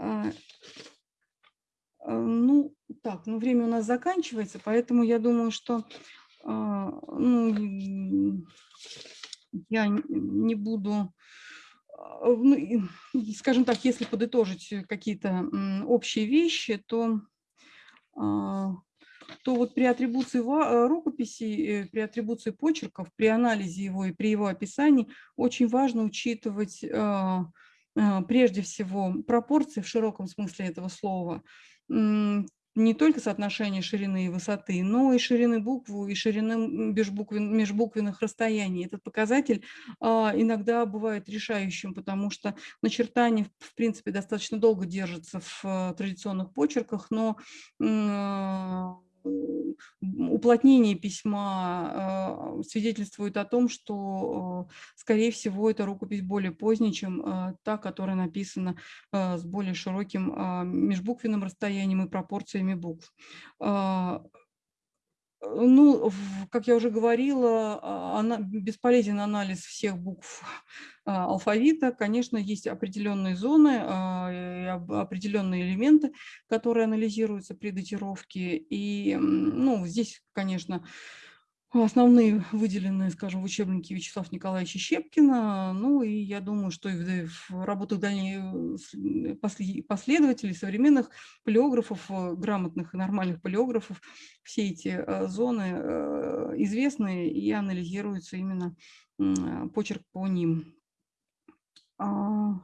А, а, ну, так, ну время у нас заканчивается, поэтому я думаю, что а, ну, я не буду, ну, скажем так, если подытожить какие-то общие вещи, то то вот при атрибуции э, рукописи, э, при атрибуции почерков, при анализе его и при его описании очень важно учитывать э, прежде всего пропорции в широком смысле этого слова, не только соотношение ширины и высоты, но и ширины буквы, и ширины межбуквен, межбуквенных расстояний. Этот показатель а, иногда бывает решающим, потому что начертание, в принципе, достаточно долго держится в а, традиционных почерках, но а, уплотнение письма а, свидетельствует о том, что, скорее всего, эта рукопись более поздняя, чем а, та, которая написана с более широким межбуквенным расстоянием и пропорциями букв. Ну, как я уже говорила, она, бесполезен анализ всех букв [laughs] алфавита. Конечно, есть определенные зоны, определенные элементы, которые анализируются при датировке. И ну, здесь, конечно, Основные выделенные, скажем, в учебнике Вячеслава Николаевича Щепкина. Ну и я думаю, что и в работах дальних э, последователей, современных палеографов, э, грамотных и нормальных палеографов, все эти э, зоны известны и анализируются именно почерк по ним. А,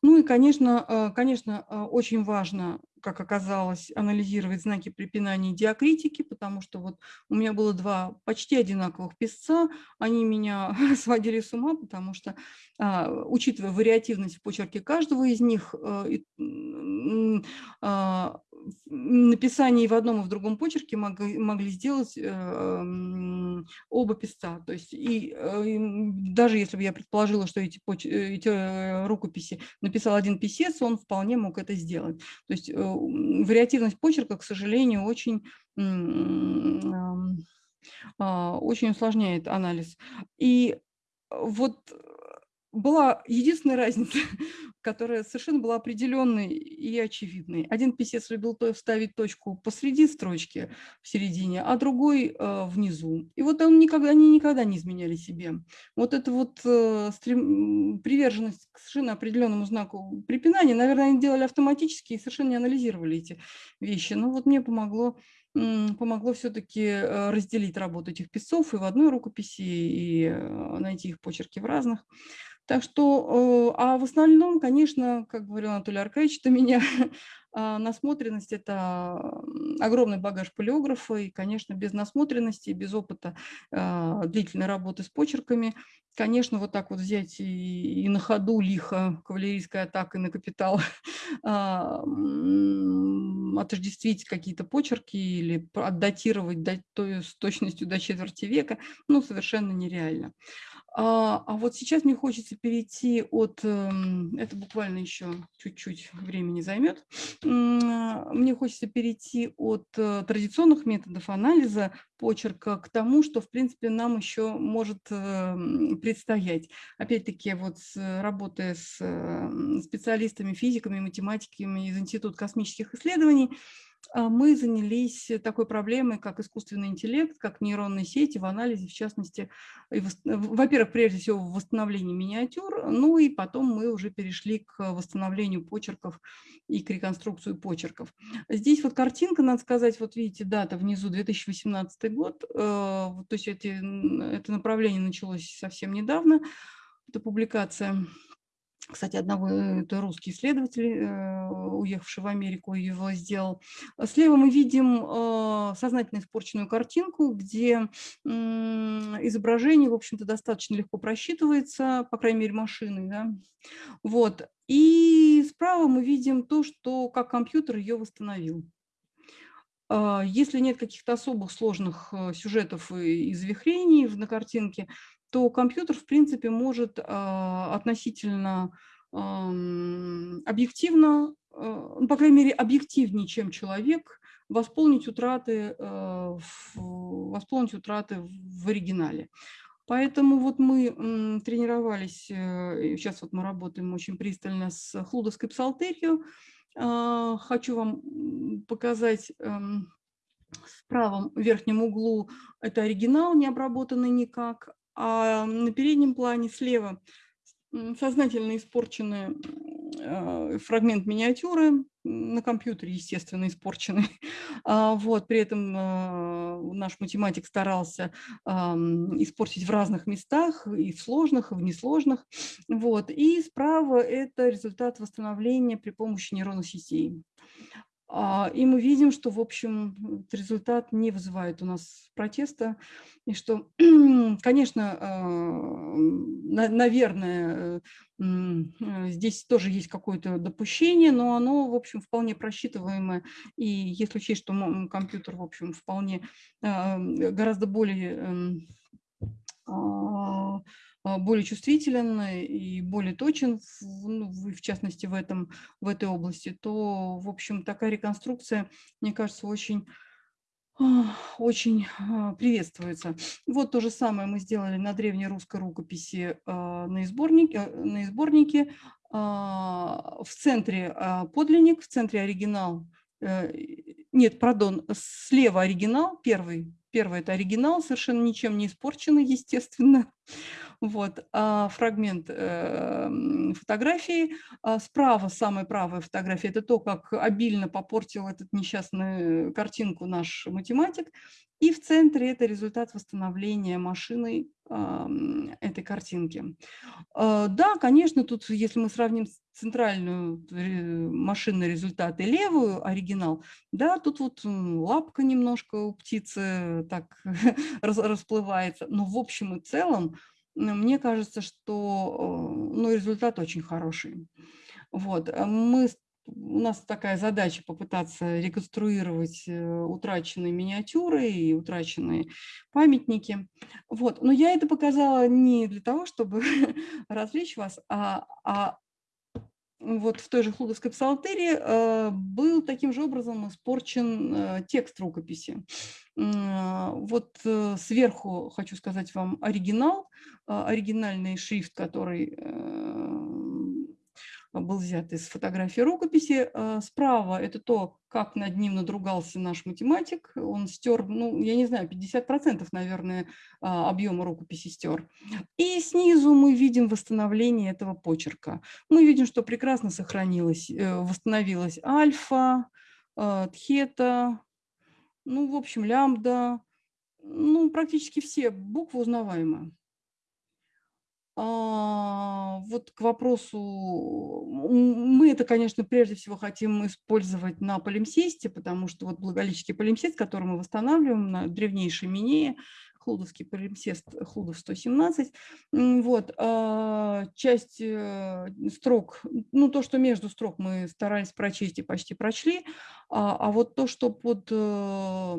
ну и, конечно, конечно, очень важно как оказалось, анализировать знаки препинания и диакритики, потому что вот у меня было два почти одинаковых писца, они меня [laughs] сводили с ума, потому что, а, учитывая вариативность в почерке каждого из них, э, написание в одном и в другом почерке могли, могли сделать э, оба писца. То есть и, э, и даже если бы я предположила, что эти, эти рукописи написал один писец, он вполне мог это сделать. То есть вариативность почерка, к сожалению, очень, а, очень усложняет анализ. И вот была единственная разница, [laughs] которая совершенно была определенной и очевидной. Один писец любил то вставить точку посреди строчки, в середине, а другой э, внизу. И вот он никогда, они никогда не изменяли себе. Вот эта вот э, стрем, приверженность к совершенно определенному знаку препинания, наверное, они делали автоматически и совершенно не анализировали эти вещи. Но вот мне помогло помогло все-таки э, разделить работу этих писцов и в одной рукописи, и э, найти их почерки в разных. Так что, э, а в основном, конечно, как говорил Анатолий Аркадьевич, это меня [laughs] а, насмотренность – это огромный багаж полиографа, и, конечно, без насмотренности, без опыта а, длительной работы с почерками, конечно, вот так вот взять и, и на ходу лихо кавалерийской атакой на капитал [laughs] а, отождествить какие-то почерки или отдатировать до, с точностью до четверти века, ну, совершенно нереально. А, а вот сейчас мне хочется перейти от, эм, это буквально еще чуть-чуть времени займет, мне хочется перейти от э, традиционных методов анализа почерка к тому, что, в принципе, нам еще может эм, предстоять. Опять-таки, вот работая с эм, специалистами, физиками, математиками из Института космических исследований, а, мы занялись такой проблемой, как искусственный интеллект, как нейронные сети в анализе, в частности, во-первых, прежде всего в восстановлении миниатюр, ну и потом мы уже перешли к восстановлению почерков и к реконструкции почерков. Здесь вот картинка, надо сказать, вот видите, дата внизу 2018 год, э, то есть эти, это направление началось совсем недавно, эта публикация. Кстати, одного это русский исследователь, уехавший в Америку, его сделал. Слева мы видим сознательно испорченную картинку, где изображение, в общем-то, достаточно легко просчитывается, по крайней мере, машиной. Да? Вот. И справа мы видим то, что как компьютер ее восстановил. Если нет каких-то особых сложных э, сюжетов и завихрений на картинке, то компьютер, в принципе, может а, относительно объективно, э, ну, по крайней мере, объективнее, чем человек, восполнить утраты, э, восполнить утраты в оригинале. Поэтому вот мы тренировались, сейчас вот мы работаем очень пристально с хлудовской псалтерью, а, хочу вам показать в правом верхнем углу это оригинал, не обработанный никак, а на переднем плане слева сознательно испорченный э, фрагмент миниатюры, на компьютере, естественно, испорченный. [laughs] А, вот, при этом э, наш математик старался испортить в разных местах, и в сложных, и в несложных. Вот. И справа это результат восстановления при помощи нейронных сетей. А, и мы видим, что, в общем, результат не вызывает у нас протеста, и что, [clears throat] конечно, а, наверное, э, здесь тоже есть какое-то допущение, но оно, в общем, вполне просчитываемое. И если учесть, что компьютер, в общем, вполне гораздо более эм, а, более чувствителен и более точен, в, ну, в частности, в, этом, в этой области, то, в общем, такая реконструкция, мне кажется, очень а, очень а, приветствуется. Вот то же самое мы сделали на древней русской рукописи на сборнике, на сборнике. В центре подлинник, в центре оригинал. Э, нет, пардон, слева оригинал, первый. Первый – это оригинал, совершенно ничем не испорченный, естественно. [laughs] Вот, а фрагмент э, фотографии. А справа, самая правая фотография, это то, как обильно попортил этот несчастную картинку наш математик. И в центре это результат восстановления машиной э, этой картинки. Э, да, конечно, тут, если мы сравним центральную машинный результат и левую оригинал, да, тут вот лапка немножко у птицы так [laughs] расплывается, но в общем и целом мне кажется, что э, ну, результат очень хороший. Вот. Э, мы, у нас такая задача попытаться реконструировать э, утраченные миниатюры и утраченные памятники. Вот. Но я это показала не для того, чтобы [laughs] развлечь вас, а, а вот в той же Хлудовской псалтерии э, был таким же образом испорчен э, текст рукописи. Вот сверху хочу сказать вам оригинал, оригинальный шрифт, который был взят из фотографии рукописи. А, справа это то, как над ним надругался наш математик. Он стер, ну, я не знаю, 50%, наверное, а, объема рукописи стер. И снизу мы видим восстановление этого почерка. Мы видим, что прекрасно сохранилось, э, восстановилась альфа, а, тхета, ну, в общем, лямбда, ну, практически все буквы узнаваемы. А, вот к вопросу, мы это, конечно, прежде всего хотим использовать на полимсесте, потому что вот благолический полимсест, который мы восстанавливаем на древнейшей минее, Хлудовский полимсест Хлудов 117. Вот, а, часть э, строк, ну то, что между строк мы старались прочесть и почти прочли, а, а вот то, что под э,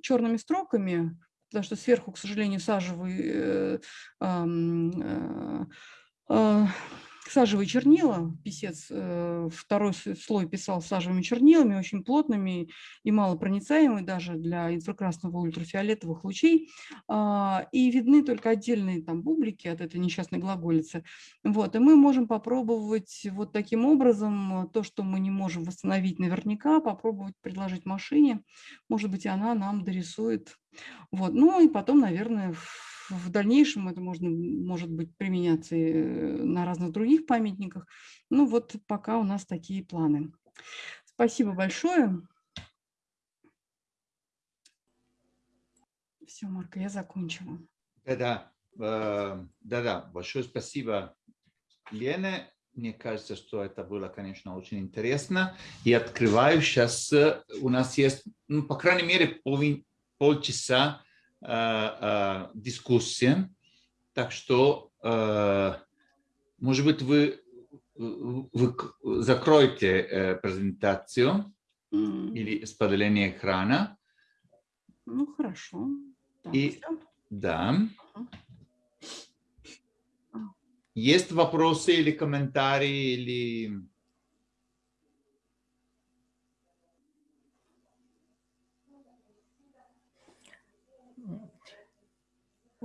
черными строками, потому что сверху, к сожалению, сажевый, э, э, сажевые чернила, писец э, второй слой писал сажевыми чернилами, очень плотными и малопроницаемыми даже для инфракрасного ультрафиолетовых лучей, а, и видны только отдельные там бублики от этой несчастной глаголицы. Вот, и мы можем попробовать вот таким образом то, что мы не можем восстановить наверняка, попробовать предложить машине, может быть, она нам дорисует. Вот, ну и потом, наверное, в дальнейшем это можно, может быть применяться э, на разных других памятниках. Ну вот пока у нас такие планы. Спасибо большое. Все, Марка, я закончила. Да-да, э, да-да, большое спасибо Лены. Мне кажется, что это было, конечно, очень интересно. И открываю сейчас, э, у нас есть, ну, по крайней мере, пол, полчаса э, э, дискуссии. Так что, э, может быть, вы, вы закроете презентацию mm. или споделение экрана. Ну, хорошо. Так, и, все. да. Есть вопросы или комментарии, или...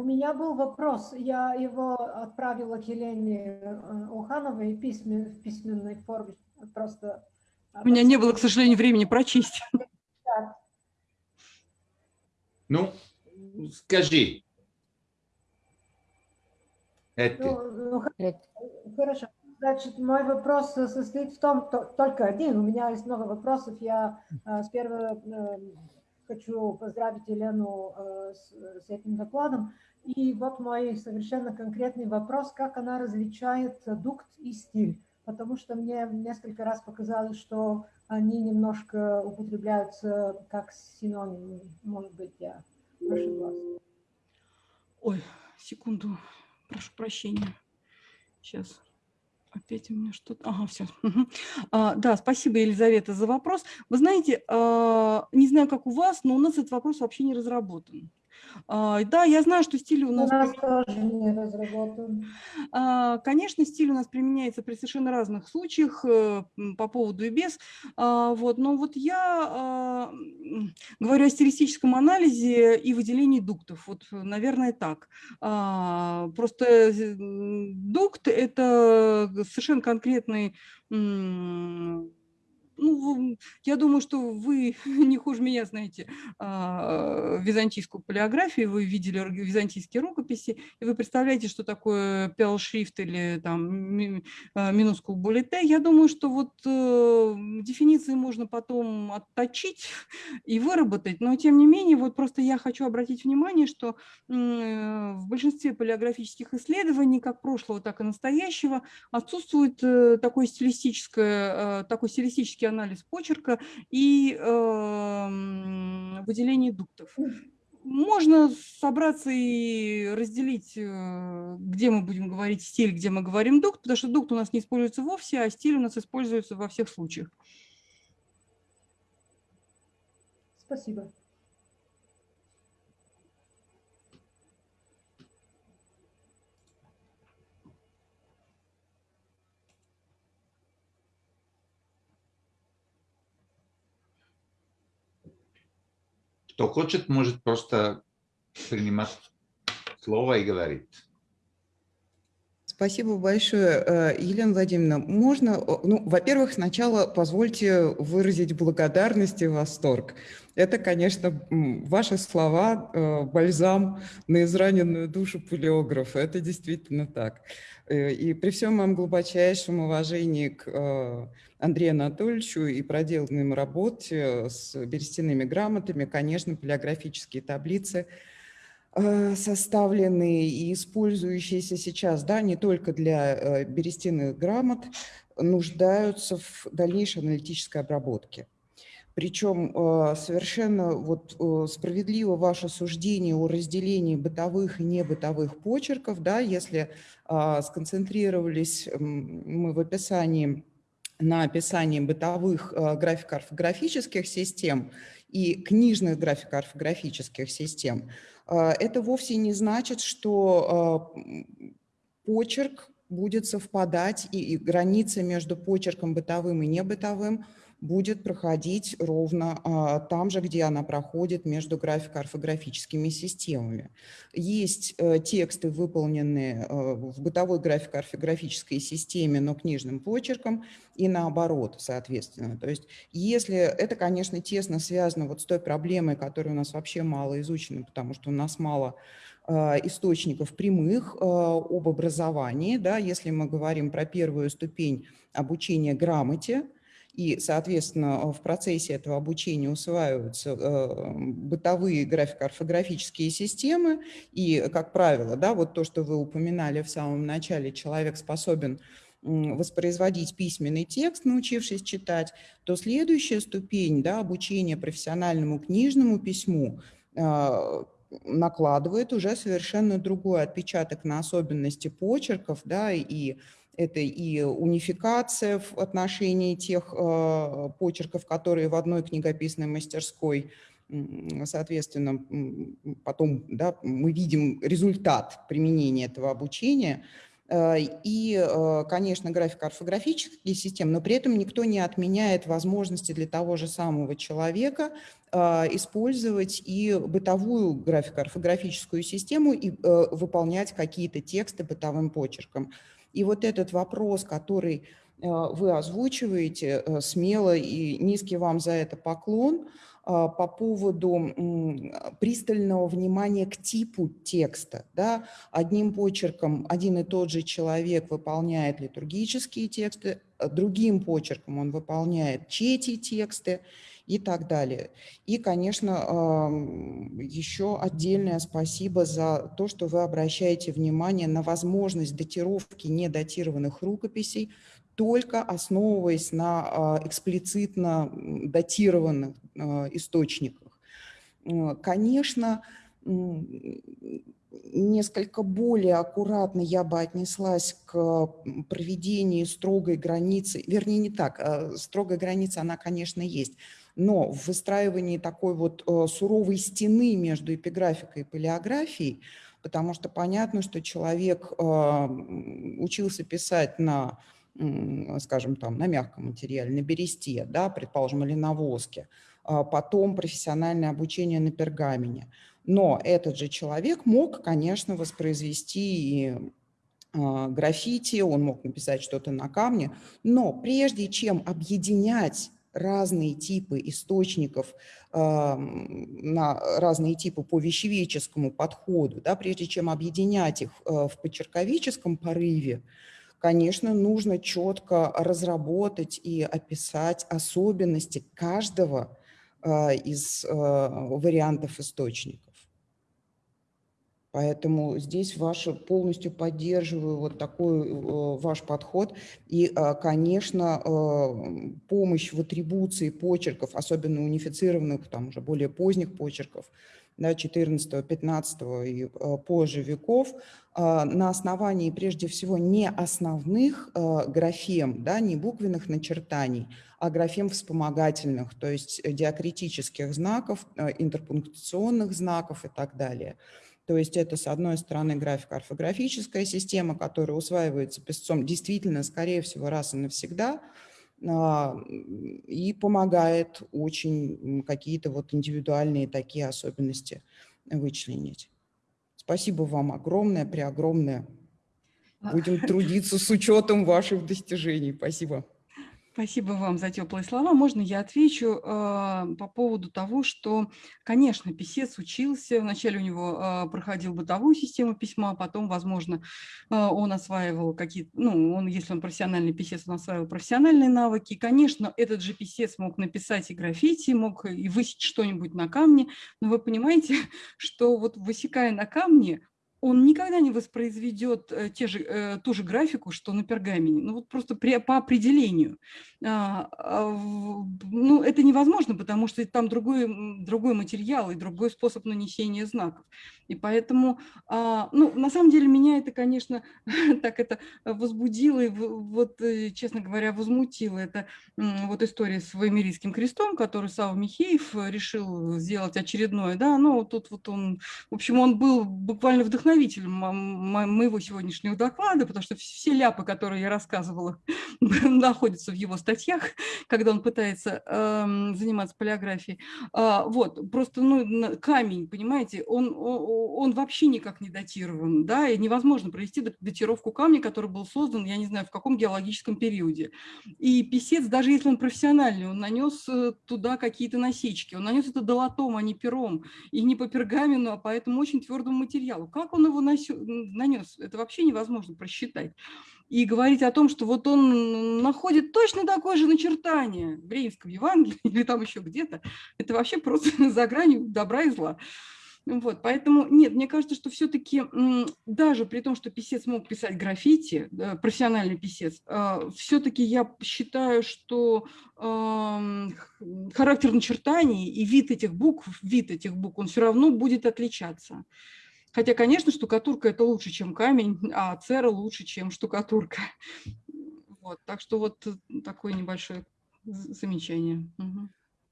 У меня был вопрос, я его отправила к Елене э, Ухановой письмен, в письменной форме. Просто... У меня не было, к сожалению, времени прочесть. Ну, скажи. Это. Ну, ну, хорошо. Значит, мой вопрос состоит в том, то, только один. У меня есть много вопросов. Я э, сперва э, хочу поздравить Елену э, с, с этим докладом. И вот мой совершенно конкретный вопрос, как она различает дукт и стиль. Потому что мне несколько раз показалось, что они немножко употребляются как синонимы. Может быть, я ошиблась. Ой, секунду. Прошу прощения. Сейчас. Опять у меня что-то... Ага, все. А, да, спасибо, Елизавета, за вопрос. Вы знаете, а, не знаю, как у вас, но у нас этот вопрос вообще не разработан. А, да, я знаю, что стиль у нас... У нас тоже не разработан. А, конечно, стиль у нас применяется при совершенно разных случаях, э, по поводу и без. А, вот, но вот я говорю о стилистическом анализе и выделении дуктов. Вот, наверное, так. Просто дукт – это совершенно конкретный ну, я думаю, что вы [laughs] не хуже меня знаете а, византийскую полиографию, вы видели византийские рукописи, и вы представляете, что такое пелшрифт или там а, минускул буллете. Я думаю, что вот э, дефиниции можно потом отточить и выработать, но тем не менее, вот просто я хочу обратить внимание, что в большинстве полиографических исследований, как прошлого, так и настоящего, отсутствует э, такое стилистическое, э, такой стилистический анализ почерка и э, выделение дуктов. Можно собраться и разделить, э, где мы будем говорить стиль, где мы говорим дукт, потому что дукт у нас не используется вовсе, а стиль у нас используется во всех случаях. Спасибо. Кто хочет, может просто принимать слово и говорить. Спасибо большое, э, Елена Владимировна. Можно, ну, во-первых, сначала позвольте выразить благодарность и восторг. Это, конечно, ваши слова, э, бальзам на израненную душу палеографа. Это действительно так. Э, и при всем моем глубочайшем уважении к Андрею Анатольевичу и проделанной работе с берестяными грамотами, конечно, палеографические таблицы составленные и использующиеся сейчас, да, не только для э, берестяных грамот, нуждаются в дальнейшей аналитической обработке. Причем э, совершенно вот справедливо ваше суждение о разделении бытовых и небытовых почерков, да, если сконцентрировались мы в описании на описании бытовых э, графико-орфографических систем и книжных графико-орфографических систем, э, это вовсе не значит, что э, почерк будет совпадать и границы между почерком бытовым и небытовым будет проходить ровно а, там же, где она проходит между графико-орфографическими системами. Есть а, тексты, выполненные а, в бытовой графико-орфографической системе, но книжным почерком, и наоборот, соответственно. То есть если это, конечно, тесно связано вот с той проблемой, которая у нас вообще мало изучена, потому что у нас мало источников прямых об образовании, да, если мы говорим про первую ступень обучения грамоте, и, соответственно, в процессе этого обучения усваиваются э, бытовые графико-орфографические системы, и, как правило, да, вот то, что вы упоминали в самом начале, человек способен воспроизводить письменный текст, научившись читать, то следующая ступень да, обучения профессиональному книжному письму а, накладывает уже совершенно другой отпечаток на особенности почерков, да, и это и унификация в отношении тех э, почерков, которые в одной книгописной мастерской, соответственно, потом да, мы видим результат применения этого обучения – Э, и, э, конечно, графико-орфографические системы, но при этом никто не отменяет возможности для того же самого человека использовать и бытовую графико-орфографическую систему и выполнять какие-то тексты бытовым почерком. И вот этот вопрос, который вы озвучиваете смело, и низкий вам за это поклон – а, по поводу пристального внимания к типу текста. Да? Одним почерком один и тот же человек выполняет литургические тексты, а другим почерком он выполняет чети тексты и так далее. И, конечно, еще отдельное спасибо за то, что вы обращаете внимание на возможность датировки недатированных рукописей только основываясь на а, эксплицитно датированных а, источниках. Конечно, несколько более аккуратно я бы отнеслась к проведению строгой границы, вернее, не так, а строгая граница, она, конечно, есть, но в выстраивании такой вот суровой стены между эпиграфикой и палеографией, потому что понятно, что человек учился писать на скажем, там, на мягком материале, на бересте, да, предположим, или на воске, а потом профессиональное обучение на пергамене. Но этот же человек мог, конечно, воспроизвести и а, граффити, он мог написать что-то на камне, но прежде чем объединять разные типы источников, на разные типы по вещевеческому подходу, да, прежде чем объединять их э, в почерковическом порыве, конечно, нужно четко разработать и описать особенности каждого а, из а, вариантов источников. Поэтому здесь ваше, полностью поддерживаю вот такой э, ваш подход. И, а, конечно, помощь в атрибуции почерков, особенно унифицированных, там уже более поздних почерков, да, 14, 15 и э, позже веков, а, на основании прежде всего не основных э, графем, да, не буквенных начертаний, а графем вспомогательных, то есть диакритических знаков, э, интерпунктационных знаков и так далее. То есть это, с одной стороны, графико-орфографическая система, которая усваивается писцом действительно, скорее всего, раз и навсегда – а, и помогает очень какие-то вот индивидуальные такие особенности вычленить. Спасибо вам огромное, преогромное. А. Будем трудиться с учетом ваших достижений. Спасибо. Спасибо вам за теплые слова. Можно я отвечу э, по поводу того, что, конечно, писец учился, вначале у него э, проходил бытовую систему письма, потом, возможно, э, он осваивал какие-то, ну, он, если он профессиональный писец, он осваивал профессиональные навыки. Конечно, этот же писец мог написать и граффити, мог и высечь что-нибудь на камне, но вы понимаете, [laughs] что вот высекая на камне, он никогда не воспроизведет э, те же, э, ту же графику, что на пергамене. Ну вот просто при, по определению. А, а, ну, это невозможно, потому что там другой, другой материал и другой способ нанесения знаков. И поэтому, а, ну, на самом деле, меня это, конечно, [laughs] так это возбудило и, вот, э, честно говоря, возмутило. Это вот история с Ваймерийским крестом, который Сава Михеев решил сделать очередное, да, ну, тут вот он, в общем, он был буквально вдохновителем моего сегодняшнего доклада, потому что все ляпы, которые я рассказывала, [laughs] находятся в его статьях, [laughs] когда он пытается э, заниматься полиографией. А, вот, просто ну, камень, понимаете, он, он, он вообще никак не датирован, да, и невозможно провести датировку камня, который был создан, я не знаю, в каком геологическом периоде. И писец, даже если он профессиональный, он нанес э, туда какие-то насечки, он нанес это долотом, а не пером, и не по пергамену, а по этому очень твердому материалу. Как он его нанес, это вообще невозможно просчитать. и говорить о том, что вот он находит точно такое же начертание в Брейнском Евангелии [laughs] или там еще где-то, это вообще просто [laughs] за гранью добра и зла. Вот, поэтому нет, мне кажется, что все-таки даже при том, что писец мог писать граффити, профессиональный писец, а, все-таки я считаю, что характер начертаний и вид этих букв, вид этих букв, он все равно будет отличаться. Хотя, конечно, штукатурка – это лучше, чем камень, [laughs] а цера лучше, чем штукатурка. [laughs] Вот, так что вот такое небольшое замечание.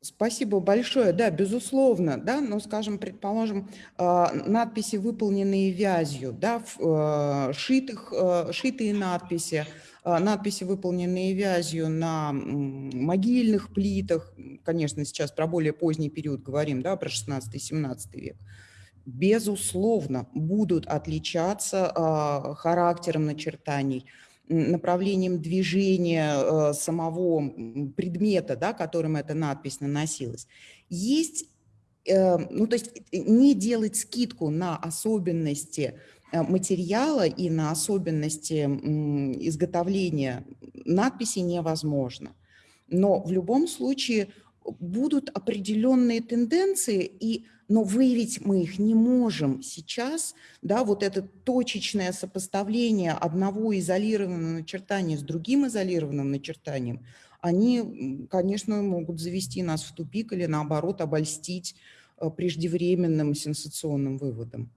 Спасибо большое. Да, безусловно, да, но, скажем, предположим, а, надписи, выполненные вязью, да, а, шитых, а, шитые надписи, надписи, выполненные вязью на могильных плитах, конечно, сейчас про более поздний период говорим, да, про 16-17 век, безусловно, будут отличаться характером начертаний, направлением движения э, самого предмета, да, которым эта надпись наносилась. Есть, э, ну то есть э, не делать скидку на особенности материала и на особенности изготовления надписи невозможно. Но в любом случае будут определенные тенденции, и, но выявить мы их не можем сейчас. Да, вот это точечное сопоставление одного изолированного начертания с другим изолированным начертанием, они, конечно, могут завести нас в тупик или, наоборот, обольстить э, преждевременным сенсационным выводом.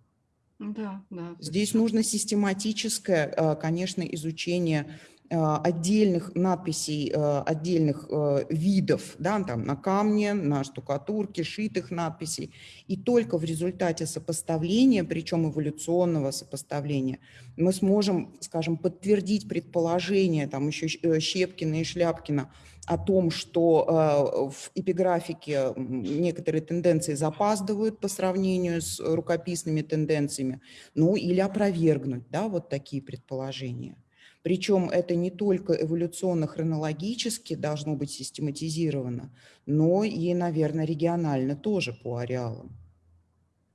Да, да. Здесь нужно систематическое, э, конечно, изучение отдельных надписей, э, отдельных э, видов, да, там на камне, на штукатурке, шитых надписей. И только в результате сопоставления, причем эволюционного сопоставления, мы сможем, скажем, подтвердить предположение, там еще Щепкина и Шляпкина, о том, что в эпиграфике некоторые тенденции запаздывают по сравнению с рукописными тенденциями, ну или опровергнуть да, вот такие предположения. Причем это не только эволюционно-хронологически должно быть систематизировано, но и, наверное, регионально тоже по ареалам.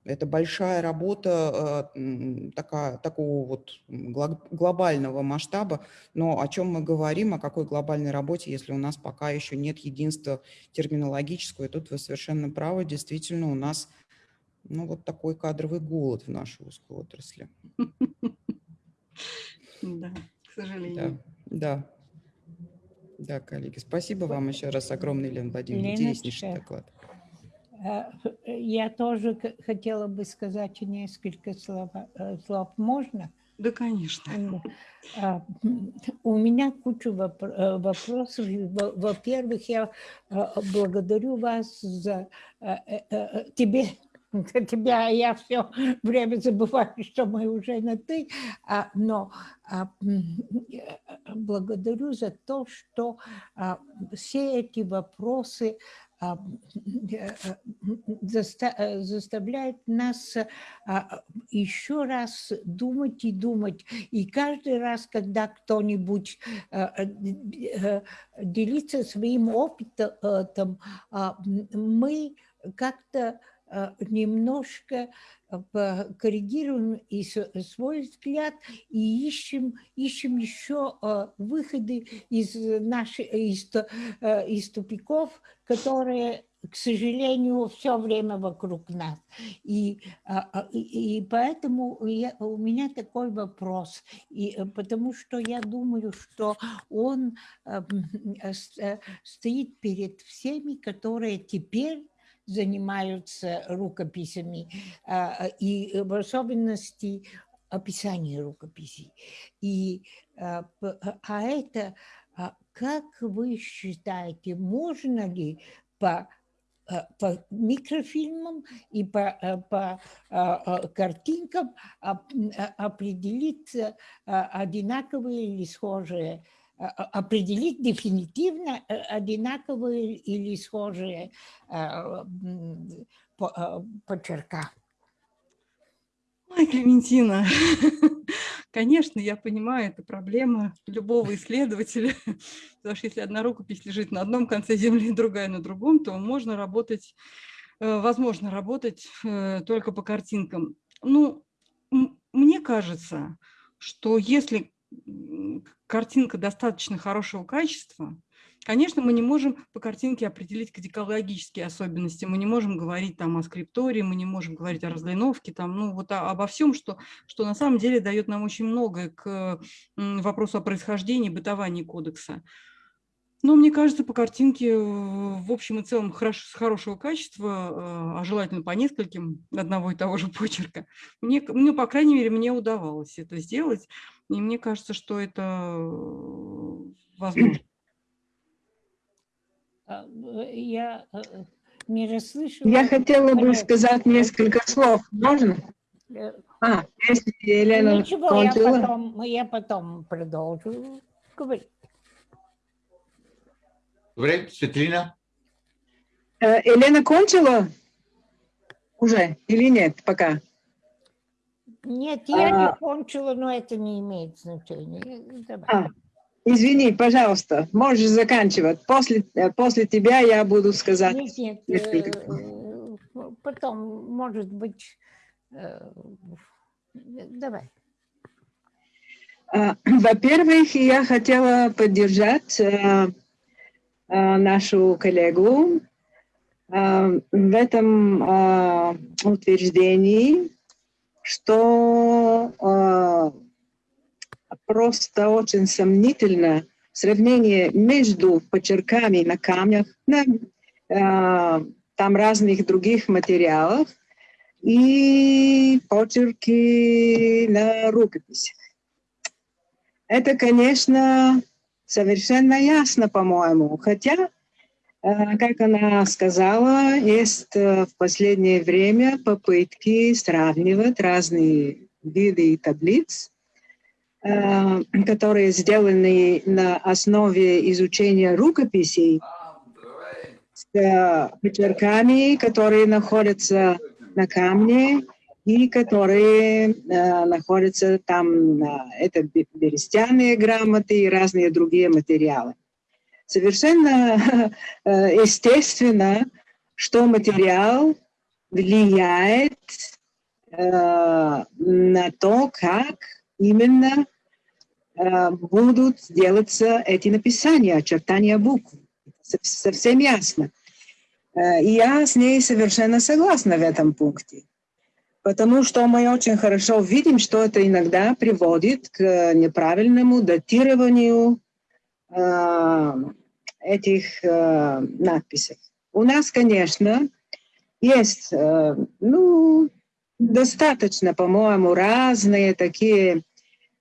Это большая работа э, такая, такого вот глобального масштаба, но о чем мы говорим, о какой глобальной работе, если у нас пока еще нет единства терминологического, и тут вы совершенно правы, действительно у нас ну, вот такой кадровый голод в нашей узкой отрасли. [laughs] Да сожалению. Да, да. Да, коллеги, спасибо вам еще раз огромное, Елена Владимировна, интереснейший доклад. Э, я тоже хотела бы сказать несколько слов. Э, слов. Можно? Да, конечно. А, у меня куча э, вопросов. Во-первых, я благодарю вас за тебе [laughs] тебя я все время забываю, что мы уже на «ты», а, но а, благодарю за то, что а, все эти вопросы заставляют нас еще раз думать и думать. И каждый раз, когда кто-нибудь делится своим опытом, мы как-то Э, немножко э, коррегируем и свой взгляд и ищем, ищем еще э, выходы из, наших, из, из тупиков, которые к сожалению, все время вокруг нас. И, и поэтому я, у меня такой вопрос, и, потому что я думаю, что он стоит перед всеми, которые теперь занимаются рукописями, а, и в особенности описание рукописей. И, а, а это, как вы считаете, можно ли по по микрофильмам и по, по картинкам определить одинаковые или схожие определить дефинитивно э, одинаковые или схожие э, почерка. Ой, Клементина, [laughs] конечно, я понимаю, это проблема любого исследователя, [laughs] потому что если одна рукопись лежит на одном конце земли, [laughs] другая на другом, то можно работать, э, возможно работать только по картинкам. Ну, мне кажется, что если картинка достаточно хорошего качества, Конечно, мы не можем по картинке определить кодикологические особенности, мы не можем говорить там о скриптории, мы не можем говорить о разлиновке, там, ну, вот о, обо всем, что, что на самом деле дает нам очень многое к вопросу о происхождении, бытовании кодекса. Но мне кажется, по картинке в общем и целом хорош, хорошего качества, а желательно по нескольким одного и того же [laughs] почерка, мне, ну, по крайней мере, мне удавалось это сделать, и мне кажется, что это возможно. А, я э, не расслышала. Я хотела бы сказать несколько слов. Можно? Э, а, если Елена Ничего, кончила. я потом, я потом продолжу говорить. Добре, Светлина? Э, Елена кончила уже или нет пока? Нет, я а, не кончила, но это не имеет значения. Давай. А, Извини, пожалуйста, можешь заканчивать. После, э, после тебя я буду сказать. Нет, нет, несколько. Э, потом, может быть, э, давай. А, во-первых, я хотела поддержать нашу коллегу в этом утверждении, что просто очень сомнительно сравнение между почерками на камнях, на э, там разных других материалах и почерки на рукописях. Это, конечно, совершенно ясно, по-моему, хотя, э, как она сказала, есть э, в последнее время попытки сравнивать разные виды таблиц, Э, которые сделаны на основе изучения рукописей с э, почерками, которые находятся на камне и которые э, находятся там, это берестяные грамоты и разные другие материалы. Совершенно [laughs] естественно, что материал влияет на то, как именно Э, будут делаться эти написания, очертания букв. Совсем ясно. Э, и я с ней совершенно согласна в этом пункте. Потому что мы очень хорошо видим, что это иногда приводит к неправильному датированию э, этих э, надписей. У нас, конечно, есть э, ну, достаточно, по-моему, разные такие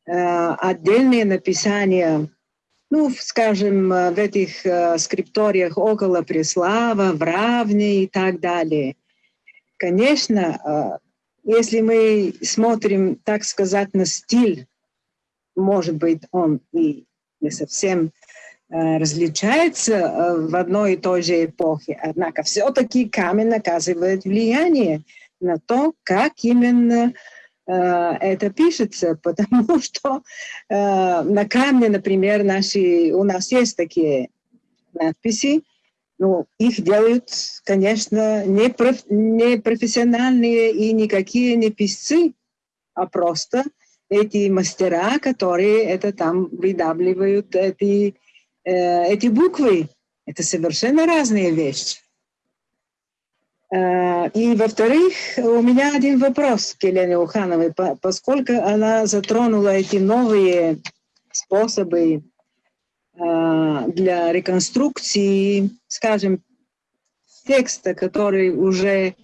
Э, отдельные написания, ну, скажем, в этих скрипториях около Преслава, в Равне и так далее. Конечно, если мы смотрим, так сказать, на стиль, может быть, он и не совсем различается в одной и той же эпохе, однако все-таки камень оказывает влияние на то, как именно Э, это пишется, [laughs] потому что э, на камне, например, наши, у нас есть такие надписи, ну, их делают, конечно, не, проф, не профессиональные и никакие не писцы, а просто эти мастера, которые это там выдавливают, эти, э, эти буквы. Это совершенно разные вещи. Э, и, во-вторых, у меня один вопрос к Елене Ухановой, поскольку она затронула эти новые способы э, для реконструкции, скажем, текста, который уже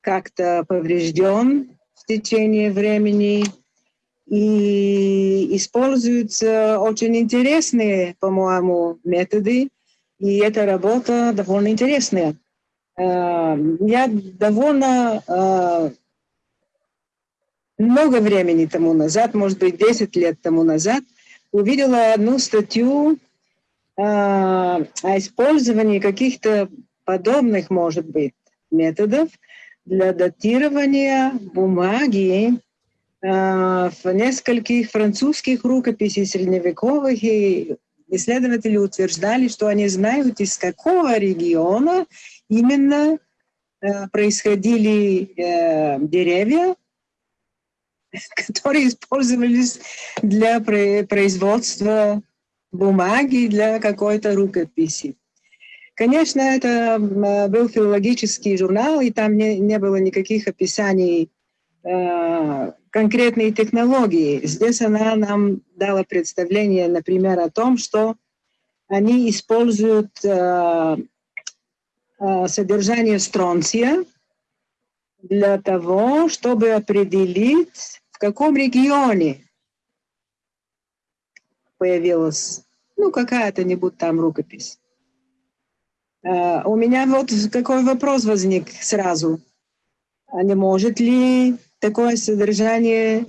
как-то поврежден в течение времени, и используются очень интересные, по-моему, методы, и эта работа довольно интересная. Эм, я довольно э, много времени тому назад, может быть, 10 лет тому назад, увидела одну статью э, о использовании каких-то подобных, может быть, методов для датирования бумаги э, в нескольких французских рукописей средневековых, и исследователи утверждали, что они знают, из какого региона именно э, происходили э, деревья, [laughs] которые использовались для производства бумаги для какой-то рукописи. Конечно, это был филологический журнал, и там не, не было никаких описаний э, конкретной технологии. Здесь она нам дала представление, например, о том, что они используют э, э, содержание стронция для того, чтобы определить, в каком регионе появилась, ну, какая-то-нибудь там рукопись. Uh, у меня вот какой вопрос возник сразу. А не может ли такое содержание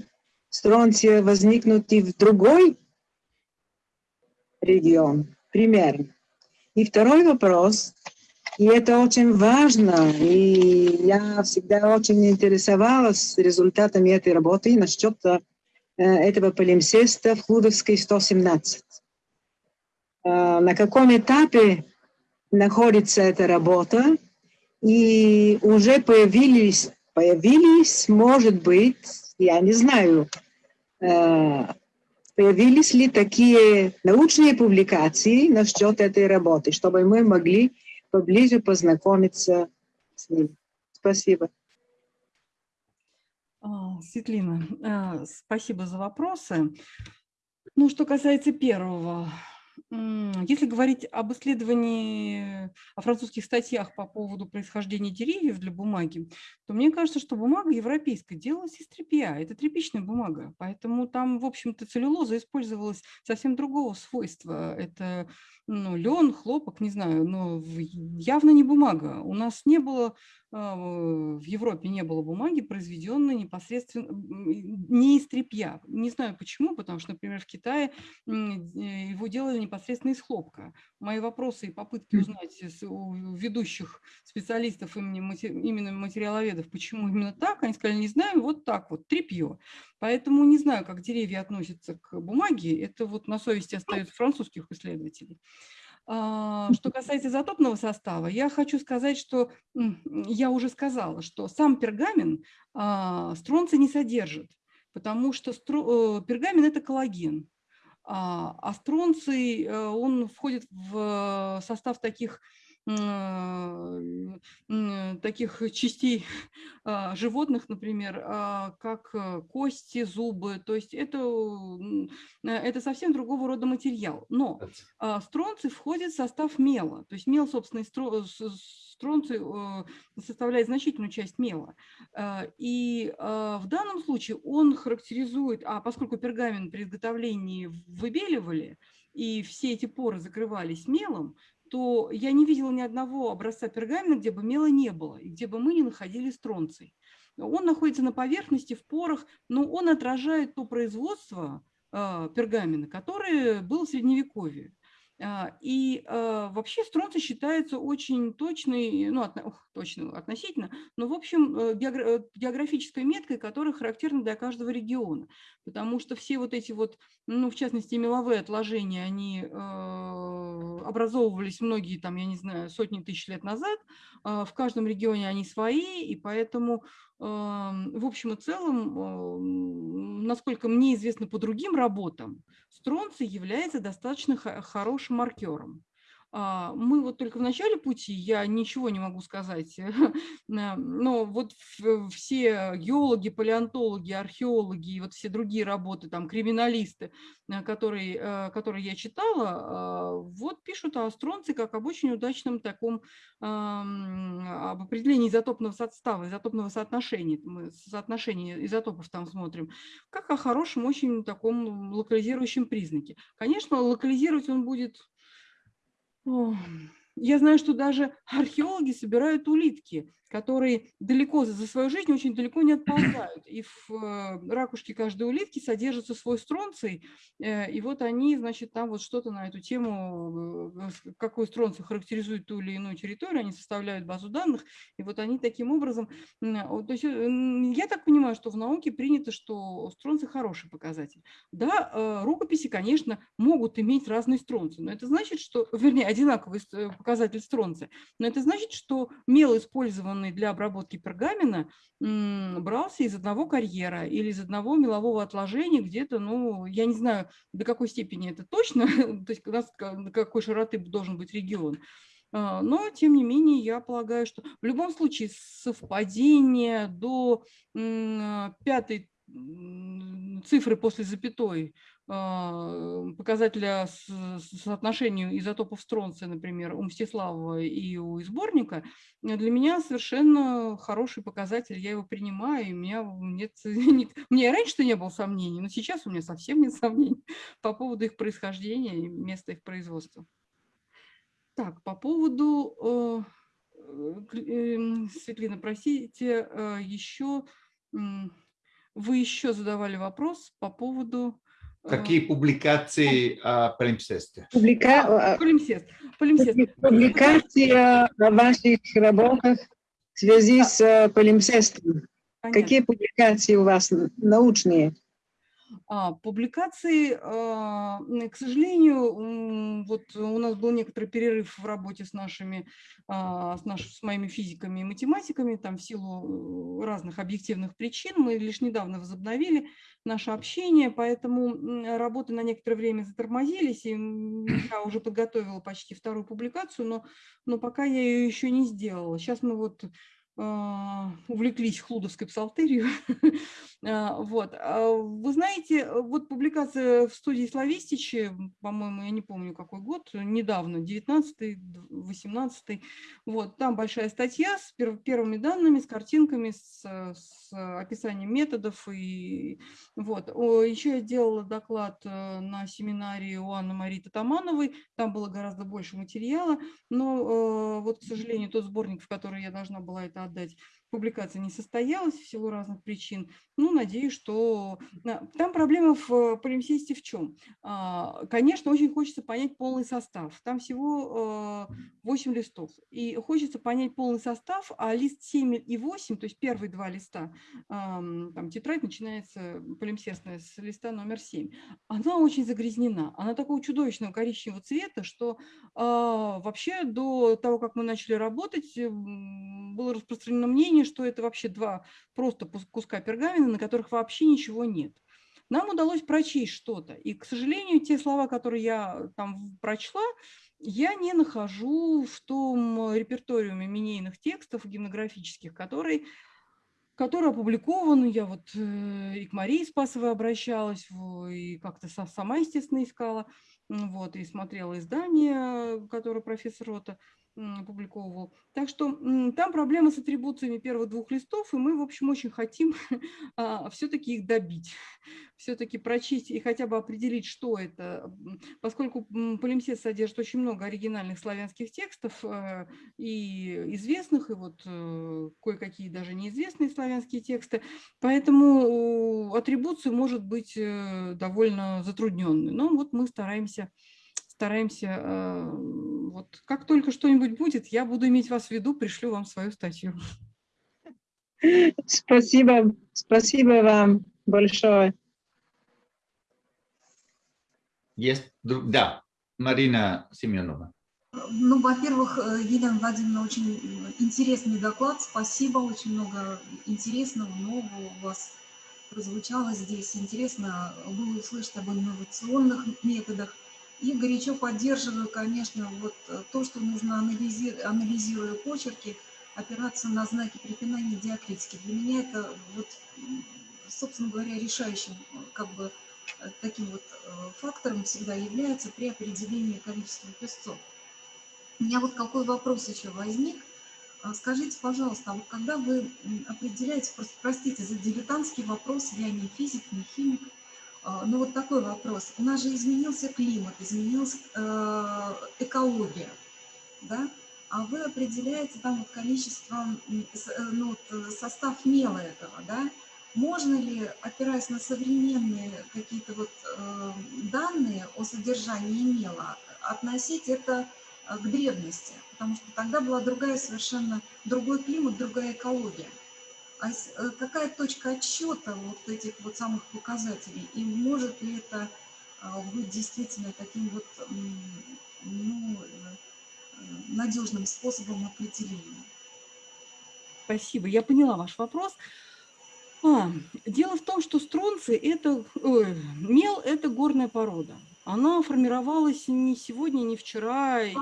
стронция возникнуть и в другой регион? Примерно. И второй вопрос, и это очень важно, и я всегда очень интересовалась результатами этой работы насчет Э, этого полимсеста в Хлудовской 117. Э, на каком этапе находится эта работа, и уже появились, появились, может быть, я не знаю, э, появились ли такие научные публикации насчет этой работы, чтобы мы могли поближе познакомиться с ним. Спасибо. А, Светлина, а, спасибо за вопросы. Ну, что касается первого, если говорить об исследовании, о французских статьях по поводу происхождения деревьев для бумаги, то мне кажется, что бумага европейская делалась из тряпья. Это тряпичная бумага, поэтому там, в общем-то, целлюлоза использовалась совсем другого свойства. Это ну, лен, хлопок, не знаю, но явно не бумага. У нас не было а, в Европе не было бумаги, произведенной непосредственно не из тряпья. Не знаю почему, потому что, например, в Китае э, его делали непосредственно из хлопка. Мои вопросы и попытки узнать у ведущих специалистов именно материаловедов, почему именно так, они сказали, не знаю, вот так вот, тряпье. Поэтому не знаю, как деревья относятся к бумаге, это вот на совести остается французских исследователей. А, что касается изотопного состава, я хочу сказать, что я уже сказала, что сам пергамент а, стронций не содержит, потому что э, пергамент – это коллаген, а, а стронций, э, он входит в состав таких таких частей [laughs] а, животных, например, а, как э, кости, зубы. То есть это, это совсем другого рода материал. Но а, стронций входит в состав мела. То есть мел, собственно, стронций э, составляет значительную часть мела. И в данном случае он характеризует, а поскольку пергамент при изготовлении выбеливали, и все эти поры закрывались мелом, то я не видела ни одного образца пергамента, где бы мела не было, и где бы мы не находили стронций. Он находится на поверхности, в порах, но он отражает то производство э, пергамента, которое было в Средневековье. А, и а, вообще стронций считается очень точной, ну, от, точно относительно, но, в общем, э, э, географической меткой, которая характерна для каждого региона. Потому что все вот эти вот, ну, в частности, меловые отложения, они э, образовывались многие, там, я не знаю, сотни тысяч лет назад. В каждом регионе они свои, и поэтому в общем и целом, насколько мне известно по другим работам, стронций является достаточно хорошим маркером. А, мы вот только в начале пути, я ничего не могу сказать, [laughs] но вот все геологи, палеонтологи, археологи и вот все другие работы, там, криминалисты, э, которые, э, которые я читала, вот пишут о стронце как об очень удачном таком об определении изотопного состава, изотопного соотношения, мы соотношение изотопов там смотрим, как о хорошем, очень таком локализирующем признаке. Конечно, локализировать он будет 哦 я знаю, что даже археологи собирают улитки которые далеко за свою жизнь очень далеко не отползают. И в э, ракушке каждой улитки содержится свой стронций, э, и вот они, значит, там вот что-то на эту тему, э, какой стронций характеризует ту или иную территорию, они составляют базу данных, и вот они таким образом, то есть я так понимаю, что в науке принято, что стронций хороший показатель. Да, рукописи, конечно, могут иметь разные стронции, но это значит, что, вернее, одинаковые показатели, показатель стронция. Но это значит, что мел, использованный для обработки пергамена, брался из одного карьера или из одного мелового отложения где-то, ну, я не знаю, до какой степени это точно, [laughs] то есть до какой широты должен быть регион. А, но, тем не менее, я полагаю, что в любом случае совпадение до пятой цифры после запятой показателя соотношению изотопов стронция, например, у Мстиславова и у сборника, для меня совершенно хороший показатель, я его принимаю, и у меня нет, нет, у меня [laughs] раньше-то не было сомнений, но сейчас у меня совсем нет сомнений [laughs] по поводу их происхождения и места их производства. Так, по поводу, э, эм, Светлана, простите, э, еще, вы еще задавали вопрос по поводу... Э, Какие публикации о полимсесте? Публика... А, полимсест. полимсест. Публикации о ваших работах в связи с полимсестом. Понятно. Какие публикации у вас научные? А, публикации, а, к сожалению, вот у нас был некоторый перерыв в работе с нашими, а, с, наш, с моими физиками и математиками, там в силу разных объективных причин. Мы лишь недавно возобновили наше общение, поэтому работы на некоторое время затормозились, и я уже подготовила почти вторую публикацию, но, но пока я ее еще не сделала. Сейчас мы вот увлеклись хлудовской псалтерью. [laughs] А, вот. А вы знаете, вот публикация в студии Славистичи, по-моему, я не помню какой год, недавно, 19-й, 18-й, вот, там большая статья с первыми данными, с картинками, с, с описанием методов. И, вот. Еще я делала доклад э, на семинаре у Анны Марии Татамановой, там было гораздо больше материала, но э, вот, к сожалению, тот сборник, в который я должна была это отдать, публикация не состоялась в силу разных причин. Ну, надеюсь, что... Там проблема в полимсесте в чем? А, конечно, очень хочется понять полный состав. Там всего 8 э, листов. И хочется понять полный состав, а лист 7 и 8, то есть первые два листа, там тетрадь начинается полимсестная с листа номер 7, она очень загрязнена. Она такого чудовищного коричневого цвета, что а, вообще до того, как мы начали работать, было распространено мнение, что это вообще два просто куска пергамента, на которых вообще ничего нет. Нам удалось прочесть что-то, и, к сожалению, те слова, которые я там прочла, я не нахожу в том репертуариуме минейных текстов гимнографических, который, который опубликован. Я вот э, и к Марии Спасовой обращалась, и как-то сама, естественно, искала, вот, и смотрела издание, которое профессор Рота опубликовывал. Так что там проблема с атрибуциями первых двух листов, и мы, в общем, очень хотим [laughs] а, все-таки их добить, [laughs] все-таки прочесть и хотя бы определить, что это, поскольку полимсест содержит очень много оригинальных славянских текстов э, и известных, и вот э, кое-какие даже неизвестные славянские тексты, поэтому атрибуция может быть э, довольно затрудненной. Но вот мы стараемся стараемся, э, вот как только что-нибудь будет, я буду иметь вас в виду, пришлю вам свою статью. Спасибо, спасибо вам большое. Есть, да, Марина Семенова. Ну, во-первых, э, Елена Владимировна, очень интересный доклад, спасибо, очень много интересного, нового у вас прозвучало здесь. Интересно было услышать об инновационных методах. И горячо поддерживаю, конечно, вот э, то, что нужно, анализи анализируя почерки, опираться на знаки препинания и диакритики. Для меня это, вот, собственно говоря, решающим как бы, э, таким вот э, фактором всегда является при определении количества песцов. У меня вот какой вопрос еще возник. А скажите, пожалуйста, а вот когда вы определяете, простите за дилетантский вопрос, я не физик, не химик, ну вот такой вопрос. У нас же изменился климат, изменилась э, экология, да? А вы определяете там вот количество, э, ну, вот э, состав мела этого, да? Можно ли, опираясь на современные какие-то вот данные о содержании мела, относить это к древности? Потому что тогда была другая совершенно, другой климат, другая экология. А э, какая точка отсчета вот этих вот самых показателей? И может ли это а, быть действительно таким вот, ну, э, надежным способом определения. Спасибо, я поняла ваш вопрос. А, дело в том, что стронций – это, ой, мел – это горная порода. Она формировалась не сегодня, не вчера, и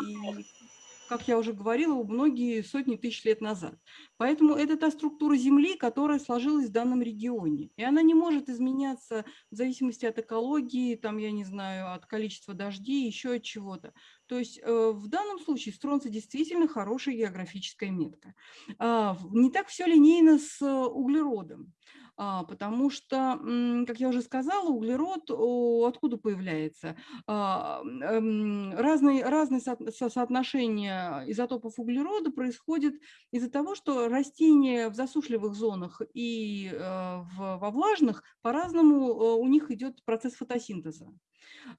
как я уже говорила, многие сотни тысяч лет назад. Поэтому это та структура Земли, которая сложилась в данном регионе. И она не может изменяться в зависимости от экологии, там, я не знаю, от количества дождей, еще от чего-то. То есть э, в данном случае стронцы действительно хорошая географическая метка. Э, не так все линейно с углеродом. А, потому что, как я уже сказала, углерод откуда появляется? А, эм, разные, разные соотношения изотопов углерода происходят из-за того, что растения в засушливых зонах и э, во влажных по-разному э, у них идет процесс фотосинтеза.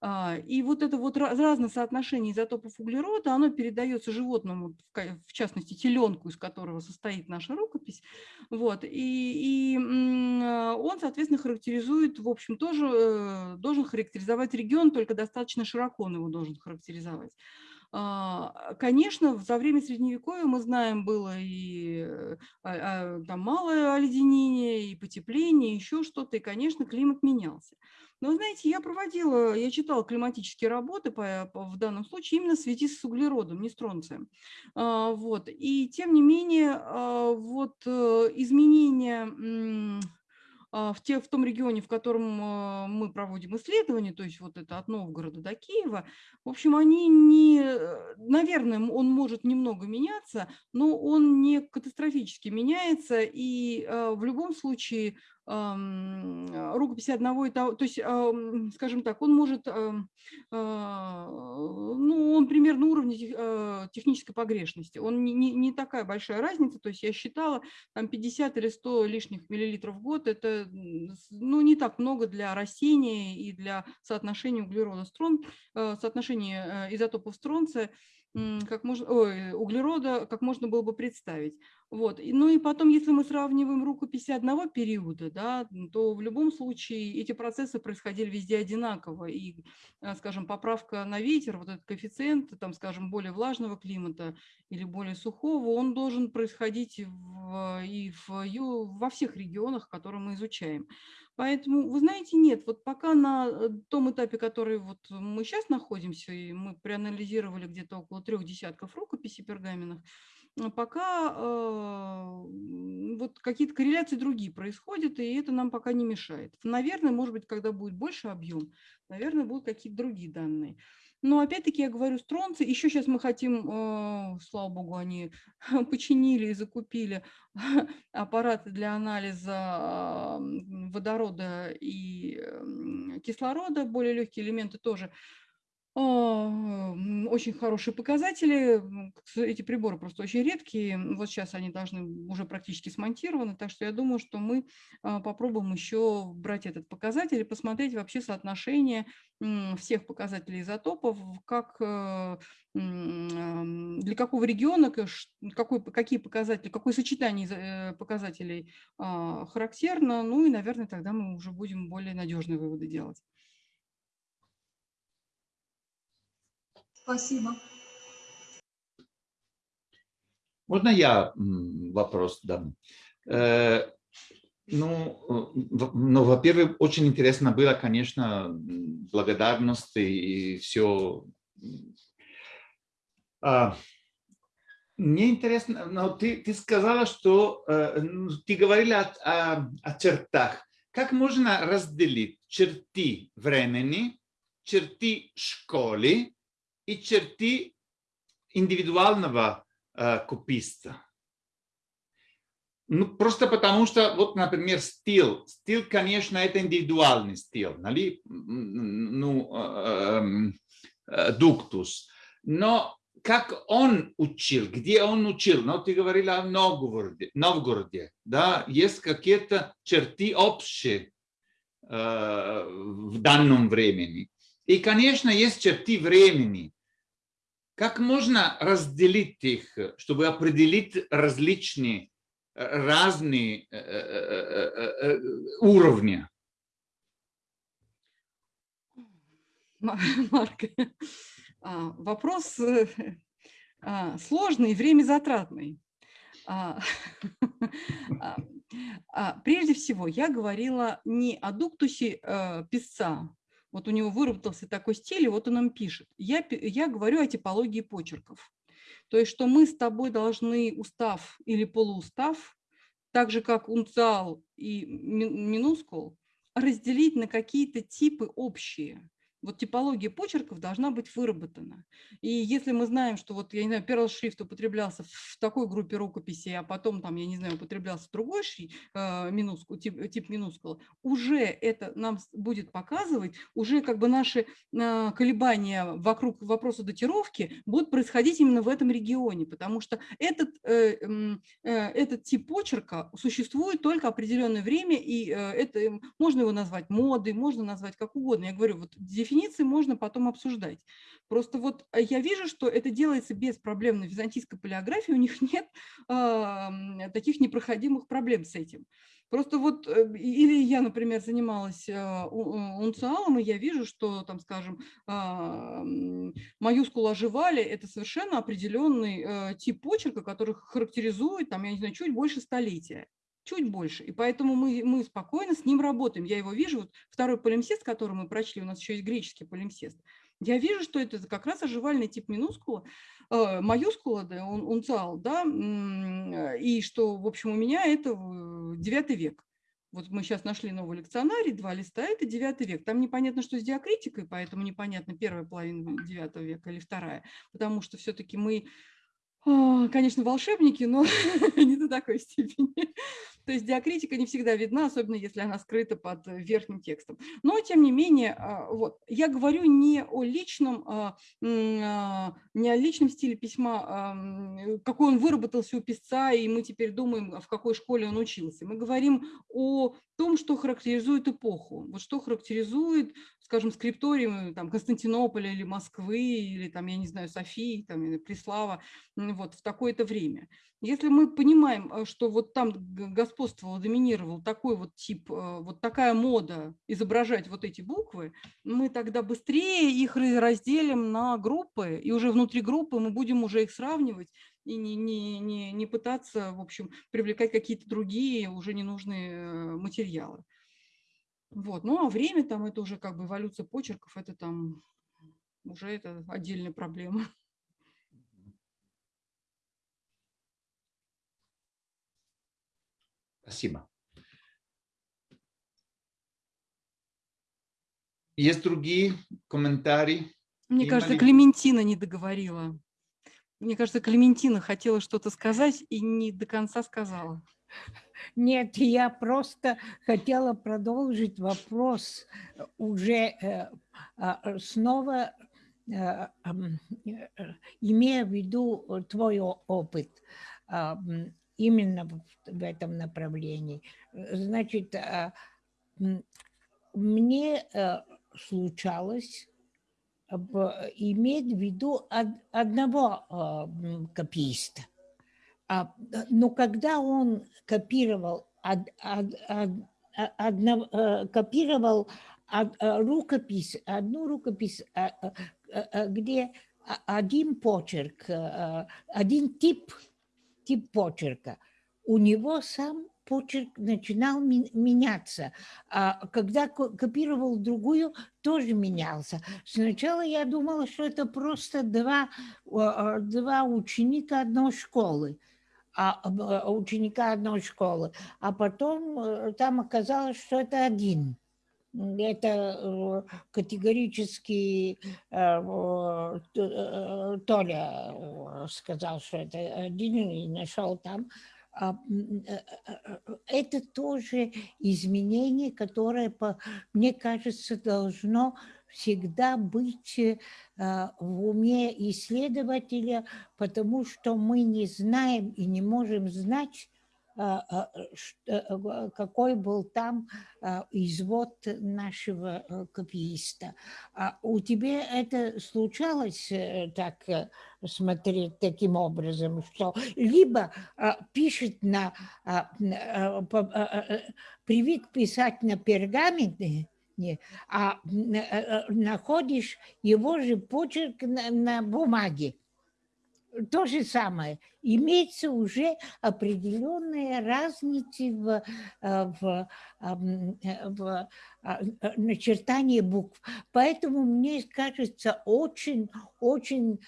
А, и вот это вот разное соотношение изотопов углерода, оно передается животному, в частности теленку, из которого состоит наша рукопись. Вот, и, и а, он, соответственно, характеризует, в общем, тоже э, должен характеризовать регион, только достаточно широко он его должен характеризовать. А, конечно, за время Средневековья, мы знаем, было и там малое оледенение, и потепление, еще что-то, и, конечно, климат менялся. Но, знаете, я проводила, я читала климатические работы по, по, в данном случае именно в связи с углеродом, не с тронцием. А, вот. И тем не менее, а, вот э, изменения а, в, те, в том регионе, в котором а, мы проводим исследования, то есть вот это от Новгорода до Киева, в общем, они не, наверное, он может немного меняться, но он не катастрофически меняется, и а, в любом случае рукописи одного и того, то есть, скажем так, он может, ну, он примерно уровня технической погрешности, он не, не, не такая большая разница, то есть я считала, там 50 или 100 лишних миллилитров в год, это ну, не так много для растения и для соотношения углерода строн, э, соотношения э, изотопов стронция, как можно, ой, углерода, как можно было бы представить. Вот. Ну и потом, если мы сравниваем рукописи одного периода, да, то в любом случае эти процессы происходили везде одинаково. И, э, скажем, поправка на ветер, вот этот коэффициент, там, скажем, более влажного климата или более сухого, он должен происходить в, и в, во всех регионах, которые мы изучаем. Поэтому, вы знаете, нет, вот пока на э, том этапе, который вот мы сейчас находимся, и мы проанализировали где-то около трех десятков рукописей пергаменных, пока э, вот какие-то корреляции другие происходят, и это нам пока не мешает. Наверное, может быть, когда будет больше объем, наверное, будут какие-то другие данные. Но опять-таки я говорю, стронцы, еще сейчас мы хотим, э, слава богу, они [laughs] починили и закупили [laughs] аппараты для анализа водорода и кислорода, более легкие элементы тоже. А, очень хорошие показатели. Эти приборы просто очень редкие. Вот сейчас они должны уже практически смонтированы. Так что я думаю, что мы а, попробуем еще брать этот показатель и посмотреть вообще соотношение всех показателей изотопов, как, э, для какого региона, какой, какие показатели, какое сочетание э, показателей а, характерно. Ну и, наверное, тогда мы уже будем более надежные выводы делать. Спасибо. Можно я вопрос дам? Э, ну, ну во-первых, очень интересно было, конечно, благодарность и все. А, мне интересно, но ты, ты сказала, что э, ну, ты говорила о, о, о чертах. Как можно разделить черты времени, черты школы и черты индивидуального э, кописта. Ну, просто потому что, вот, например, стиль. Стиль, конечно, это индивидуальный стиль, нали? ну, э, эм, э, дуктус. Но как он учил, где он учил, ну, ты говорила о Новгороде, Новгороде да, есть какие-то черты общие э, в данном времени. И, конечно, есть черты времени, как можно разделить их, чтобы определить различные, разные уровни? Марк, вопрос сложный время затратный. А, [laughs] а, а, прежде всего, я говорила не о дуктусе э, писца, вот у него выработался такой стиль, и вот он им пишет. Я, я говорю о типологии почерков. То есть, что мы с тобой должны устав или полуустав, так же как унциал и минускул, разделить на какие-то типы общие. Вот типология почерков должна быть выработана. И если мы знаем, что вот, я не знаю, перл шрифт употреблялся в такой группе рукописи, а потом там, я не знаю, употреблялся другой шрифт, э, минускул, тип, тип минускула, уже это нам будет показывать, уже как бы наши э, колебания вокруг вопроса датировки будут происходить именно в этом регионе, потому что этот, э, э, этот тип почерка существует только определенное время, и э, это можно его назвать модой, можно назвать как угодно. Я говорю, вот дефиниции можно потом обсуждать. Просто вот э, я вижу, что это делается без проблем на византийской палеографии, у них [laughs] нет э, таких непроходимых проблем с этим. Просто вот, э, или я, например, занималась э, унциалом, и я вижу, что, там, скажем, маюскулы оживали, это совершенно определенный тип почерка, который характеризует, там, я не знаю, чуть больше столетия чуть больше. И поэтому мы, мы спокойно с ним работаем. Я его вижу, вот второй полимсест, который мы прочли, у нас еще есть греческий полимсест. Я вижу, что это как раз оживальный тип минускула, э, маюскула, да, он, унциал, да, и что, в общем, у меня это девятый век. Вот мы сейчас нашли новый лекционарий, два листа, это девятый век. Там непонятно, что с диакритикой, поэтому непонятно, первая половина девятого века или вторая, потому что все-таки мы конечно, волшебники, но [laughs] не до такой степени. То есть диакритика не всегда видна, особенно если она скрыта под верхним текстом. Но, тем не менее, а, вот, я говорю не о личном, а, а, не о личном стиле письма, какой он выработался у писца, и мы теперь думаем, в какой школе он учился. Мы говорим о том, что характеризует эпоху, вот что характеризует, скажем, скрипториум там, Константинополя или Москвы, или, там, я не знаю, Софии, там, или Преслава, вот, в такое-то время. Если мы понимаем, э, что вот там господствовал, доминировал такой вот тип, э, вот такая мода изображать вот эти буквы, мы тогда быстрее их разделим на группы, и уже внутри группы мы будем уже их сравнивать и не, не, не, не пытаться, в общем, привлекать какие-то другие уже ненужные э, материалы. Вот. Ну а время там, это уже как бы эволюция почерков, это там уже это отдельная проблема. [laughs] Спасибо. Есть другие комментарии? Мне Има кажется, ли... Клементина не договорила. Мне кажется, Клементина хотела что-то сказать и не до конца сказала. Нет, я просто хотела продолжить вопрос уже э, а, снова, э, э, имея в виду твой опыт именно в этом направлении. Значит, а, мне случалось иметь в виду одного копииста – а, но когда он копировал, од, од, од, одно, э, копировал э, рукопись, одну рукопись, э, где один почерк, один тип, тип почерка, у него сам почерк начинал меняться. А когда копировал другую, тоже менялся. Сначала я думала, что это просто два, два ученика одной школы а, а, ученика одной школы, а потом э, там оказалось, что это один. Это э, категорически э, Толя сказал, что это один, и нашел там. А, это тоже изменение, которое, мне кажется, должно всегда быть э, в уме исследователя, потому что мы не знаем и не можем знать, а, а, э, какой был там а, извод нашего э, копииста. У тебя это случалось так смотреть таким образом, что либо пишет на, привык писать на пергаменте, а находишь его же почерк на, на бумаге. то же самое. Имеется уже определенные разницы в, в, в начертании букв. Поэтому мне кажется очень, очень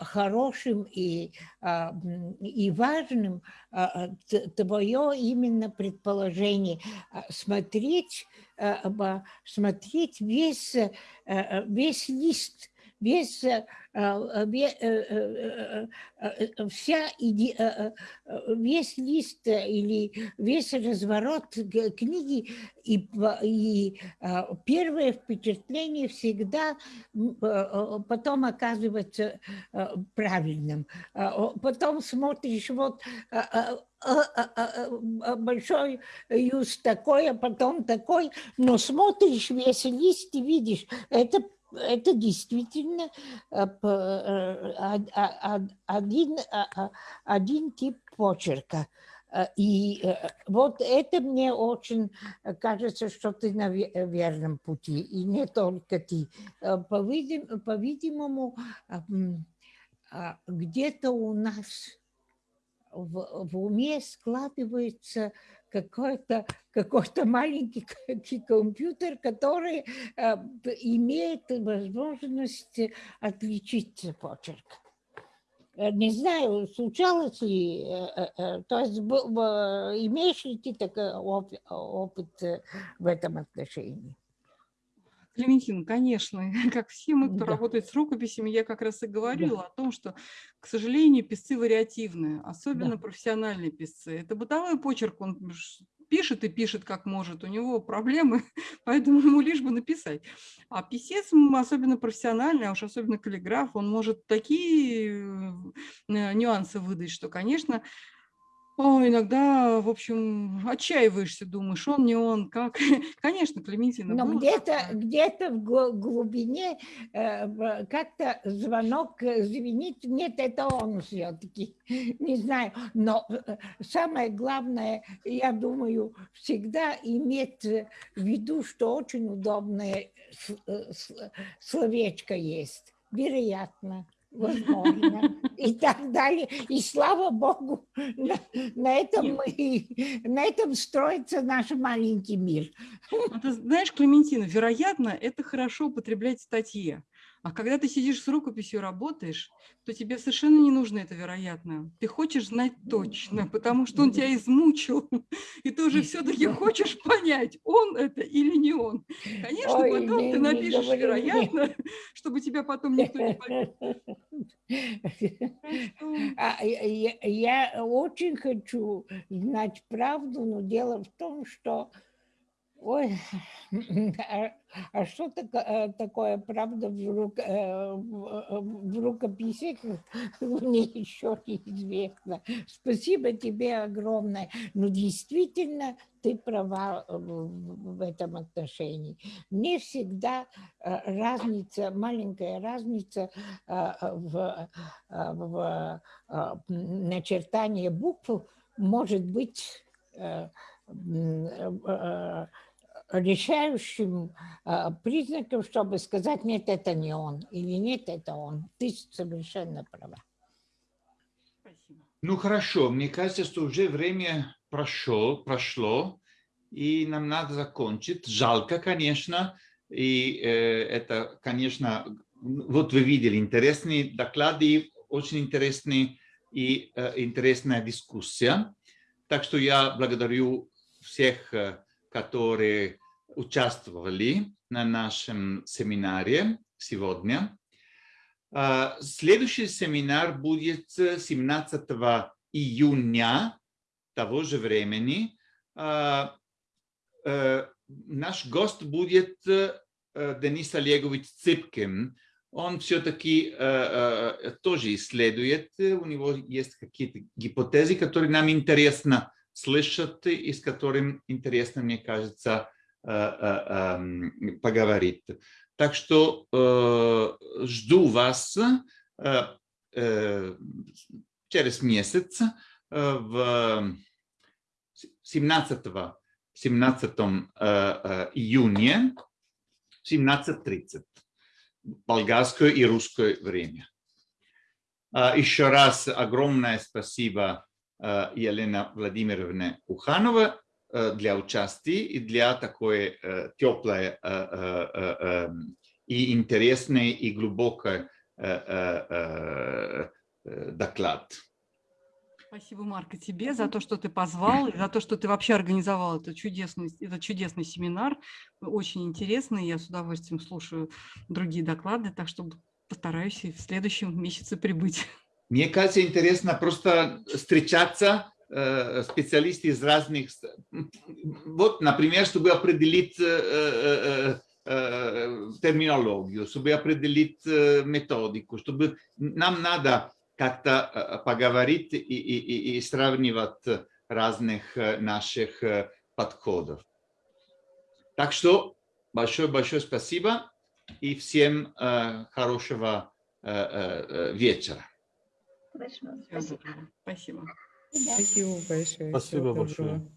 хорошим и, и важным твое именно предположение смотреть, смотреть весь, весь лист весь, э, э, э, вся, весь лист или весь разворот книги, и, и первое впечатление всегда потом оказывается правильным. Потом смотришь, вот большой юз такой, а потом такой, но смотришь весь лист и видишь, это это действительно э, э, один, один тип почерка. Э, и вот это мне очень кажется, что ты на верном пути, и не только ты. По-видимому, а, где-то у нас в, в уме складывается какой-то какой, -то, маленький компьютер, который э, имеет возможность отличить почерк. Э, не знаю, случалось ли, э, то есть имеешь ли ты такой опыт в этом отношении? Клементин, конечно, [laughs] как все мы, кто Да. работает с рукописями, я как раз и говорила о том, что, к сожалению, писцы вариативные, особенно профессиональные писцы. Это бытовой почерк, он пишет и пишет как может, у него проблемы, [laughs] поэтому ему лишь бы написать. А писец, особенно профессиональный, а уж особенно каллиграф, он может такие э, нюансы выдать, что, конечно, о, иногда, в общем, отчаиваешься, думаешь, он не он, как. [laughs] Конечно, Клементина. Но где-то где в гл- глубине э, в- как-то звонок э, звенит. Нет, это он все-таки. [laughs] Не знаю. Но э, самое главное, я думаю, всегда иметь в виду, что очень удобное э, словечко есть. Вероятно. Возможно. И так далее. И слава Богу, на, на этом мы, на этом строится наш маленький мир. Ну, ты знаешь, Клементина, вероятно, это хорошо употреблять в статье. А когда ты сидишь с рукописью, работаешь, то тебе совершенно не нужно это вероятно. Ты хочешь знать точно, потому что он тебя измучил, [laughs] и ты уже все-таки хочешь понять, он это или не он. Конечно, Ой, потом не- ты не напишешь мне. вероятно, [laughs] чтобы тебя потом никто не понял. [laughs] А, я- я очень хочу знать правду, но дело в том, что Ой, [laughs] а, что э, такое правда в, рук- э, в- э, в рукописи, [laughs] мне еще неизвестно. Спасибо тебе огромное. Ну, действительно, ты права в, в- этом отношении. Не всегда э, разница, маленькая разница э, в, э, в э, начертании букв может быть э, э, решающим э, признаком, чтобы сказать, нет, это не он, или нет, это он. Ты совершенно права. Спасибо. Ну хорошо, мне кажется, что уже время прошло, прошло, и нам надо закончить. Жалко, конечно, и э, это, конечно, вот вы видели интересные доклады, очень интересные и э, интересная дискуссия. Так что я благодарю всех, э, которые участвовали на нашем семинаре сегодня. А, Следующий семинар будет 17 июня того же времени. А, э, Наш гость будет э, Денис Олегович Цыпкин. Он все-таки тоже исследует, у него есть какие-то гипотезы, которые нам интересно слышать и с которым интересно, мне кажется, э, э, эм, поговорить. Так что э, жду вас через месяц в 17, 17 э, э, июня в 17.30 болгарское и русское время. А, Еще раз огромное спасибо Елена Владимировне Уханова э, для участия и для такой э, теплой и интересной и глубокой доклад. Спасибо, Марк, и тебе за то, что ты позвал, и за то, что ты вообще организовал этот чудесный, этот чудесный семинар. Очень интересный, я с удовольствием слушаю другие доклады, так что постараюсь и в следующем месяце прибыть. Мне кажется, интересно просто встречаться э, специалисты из разных... Вот, например, чтобы определить э, э, терминологию, чтобы определить методику, чтобы нам надо как-то поговорить и, и, и- сравнивать разных наших подходов. Так что большое-большое спасибо и всем хорошего вечера. Всего доброго. Спасибо. Спасибо большое. Спасибо большое.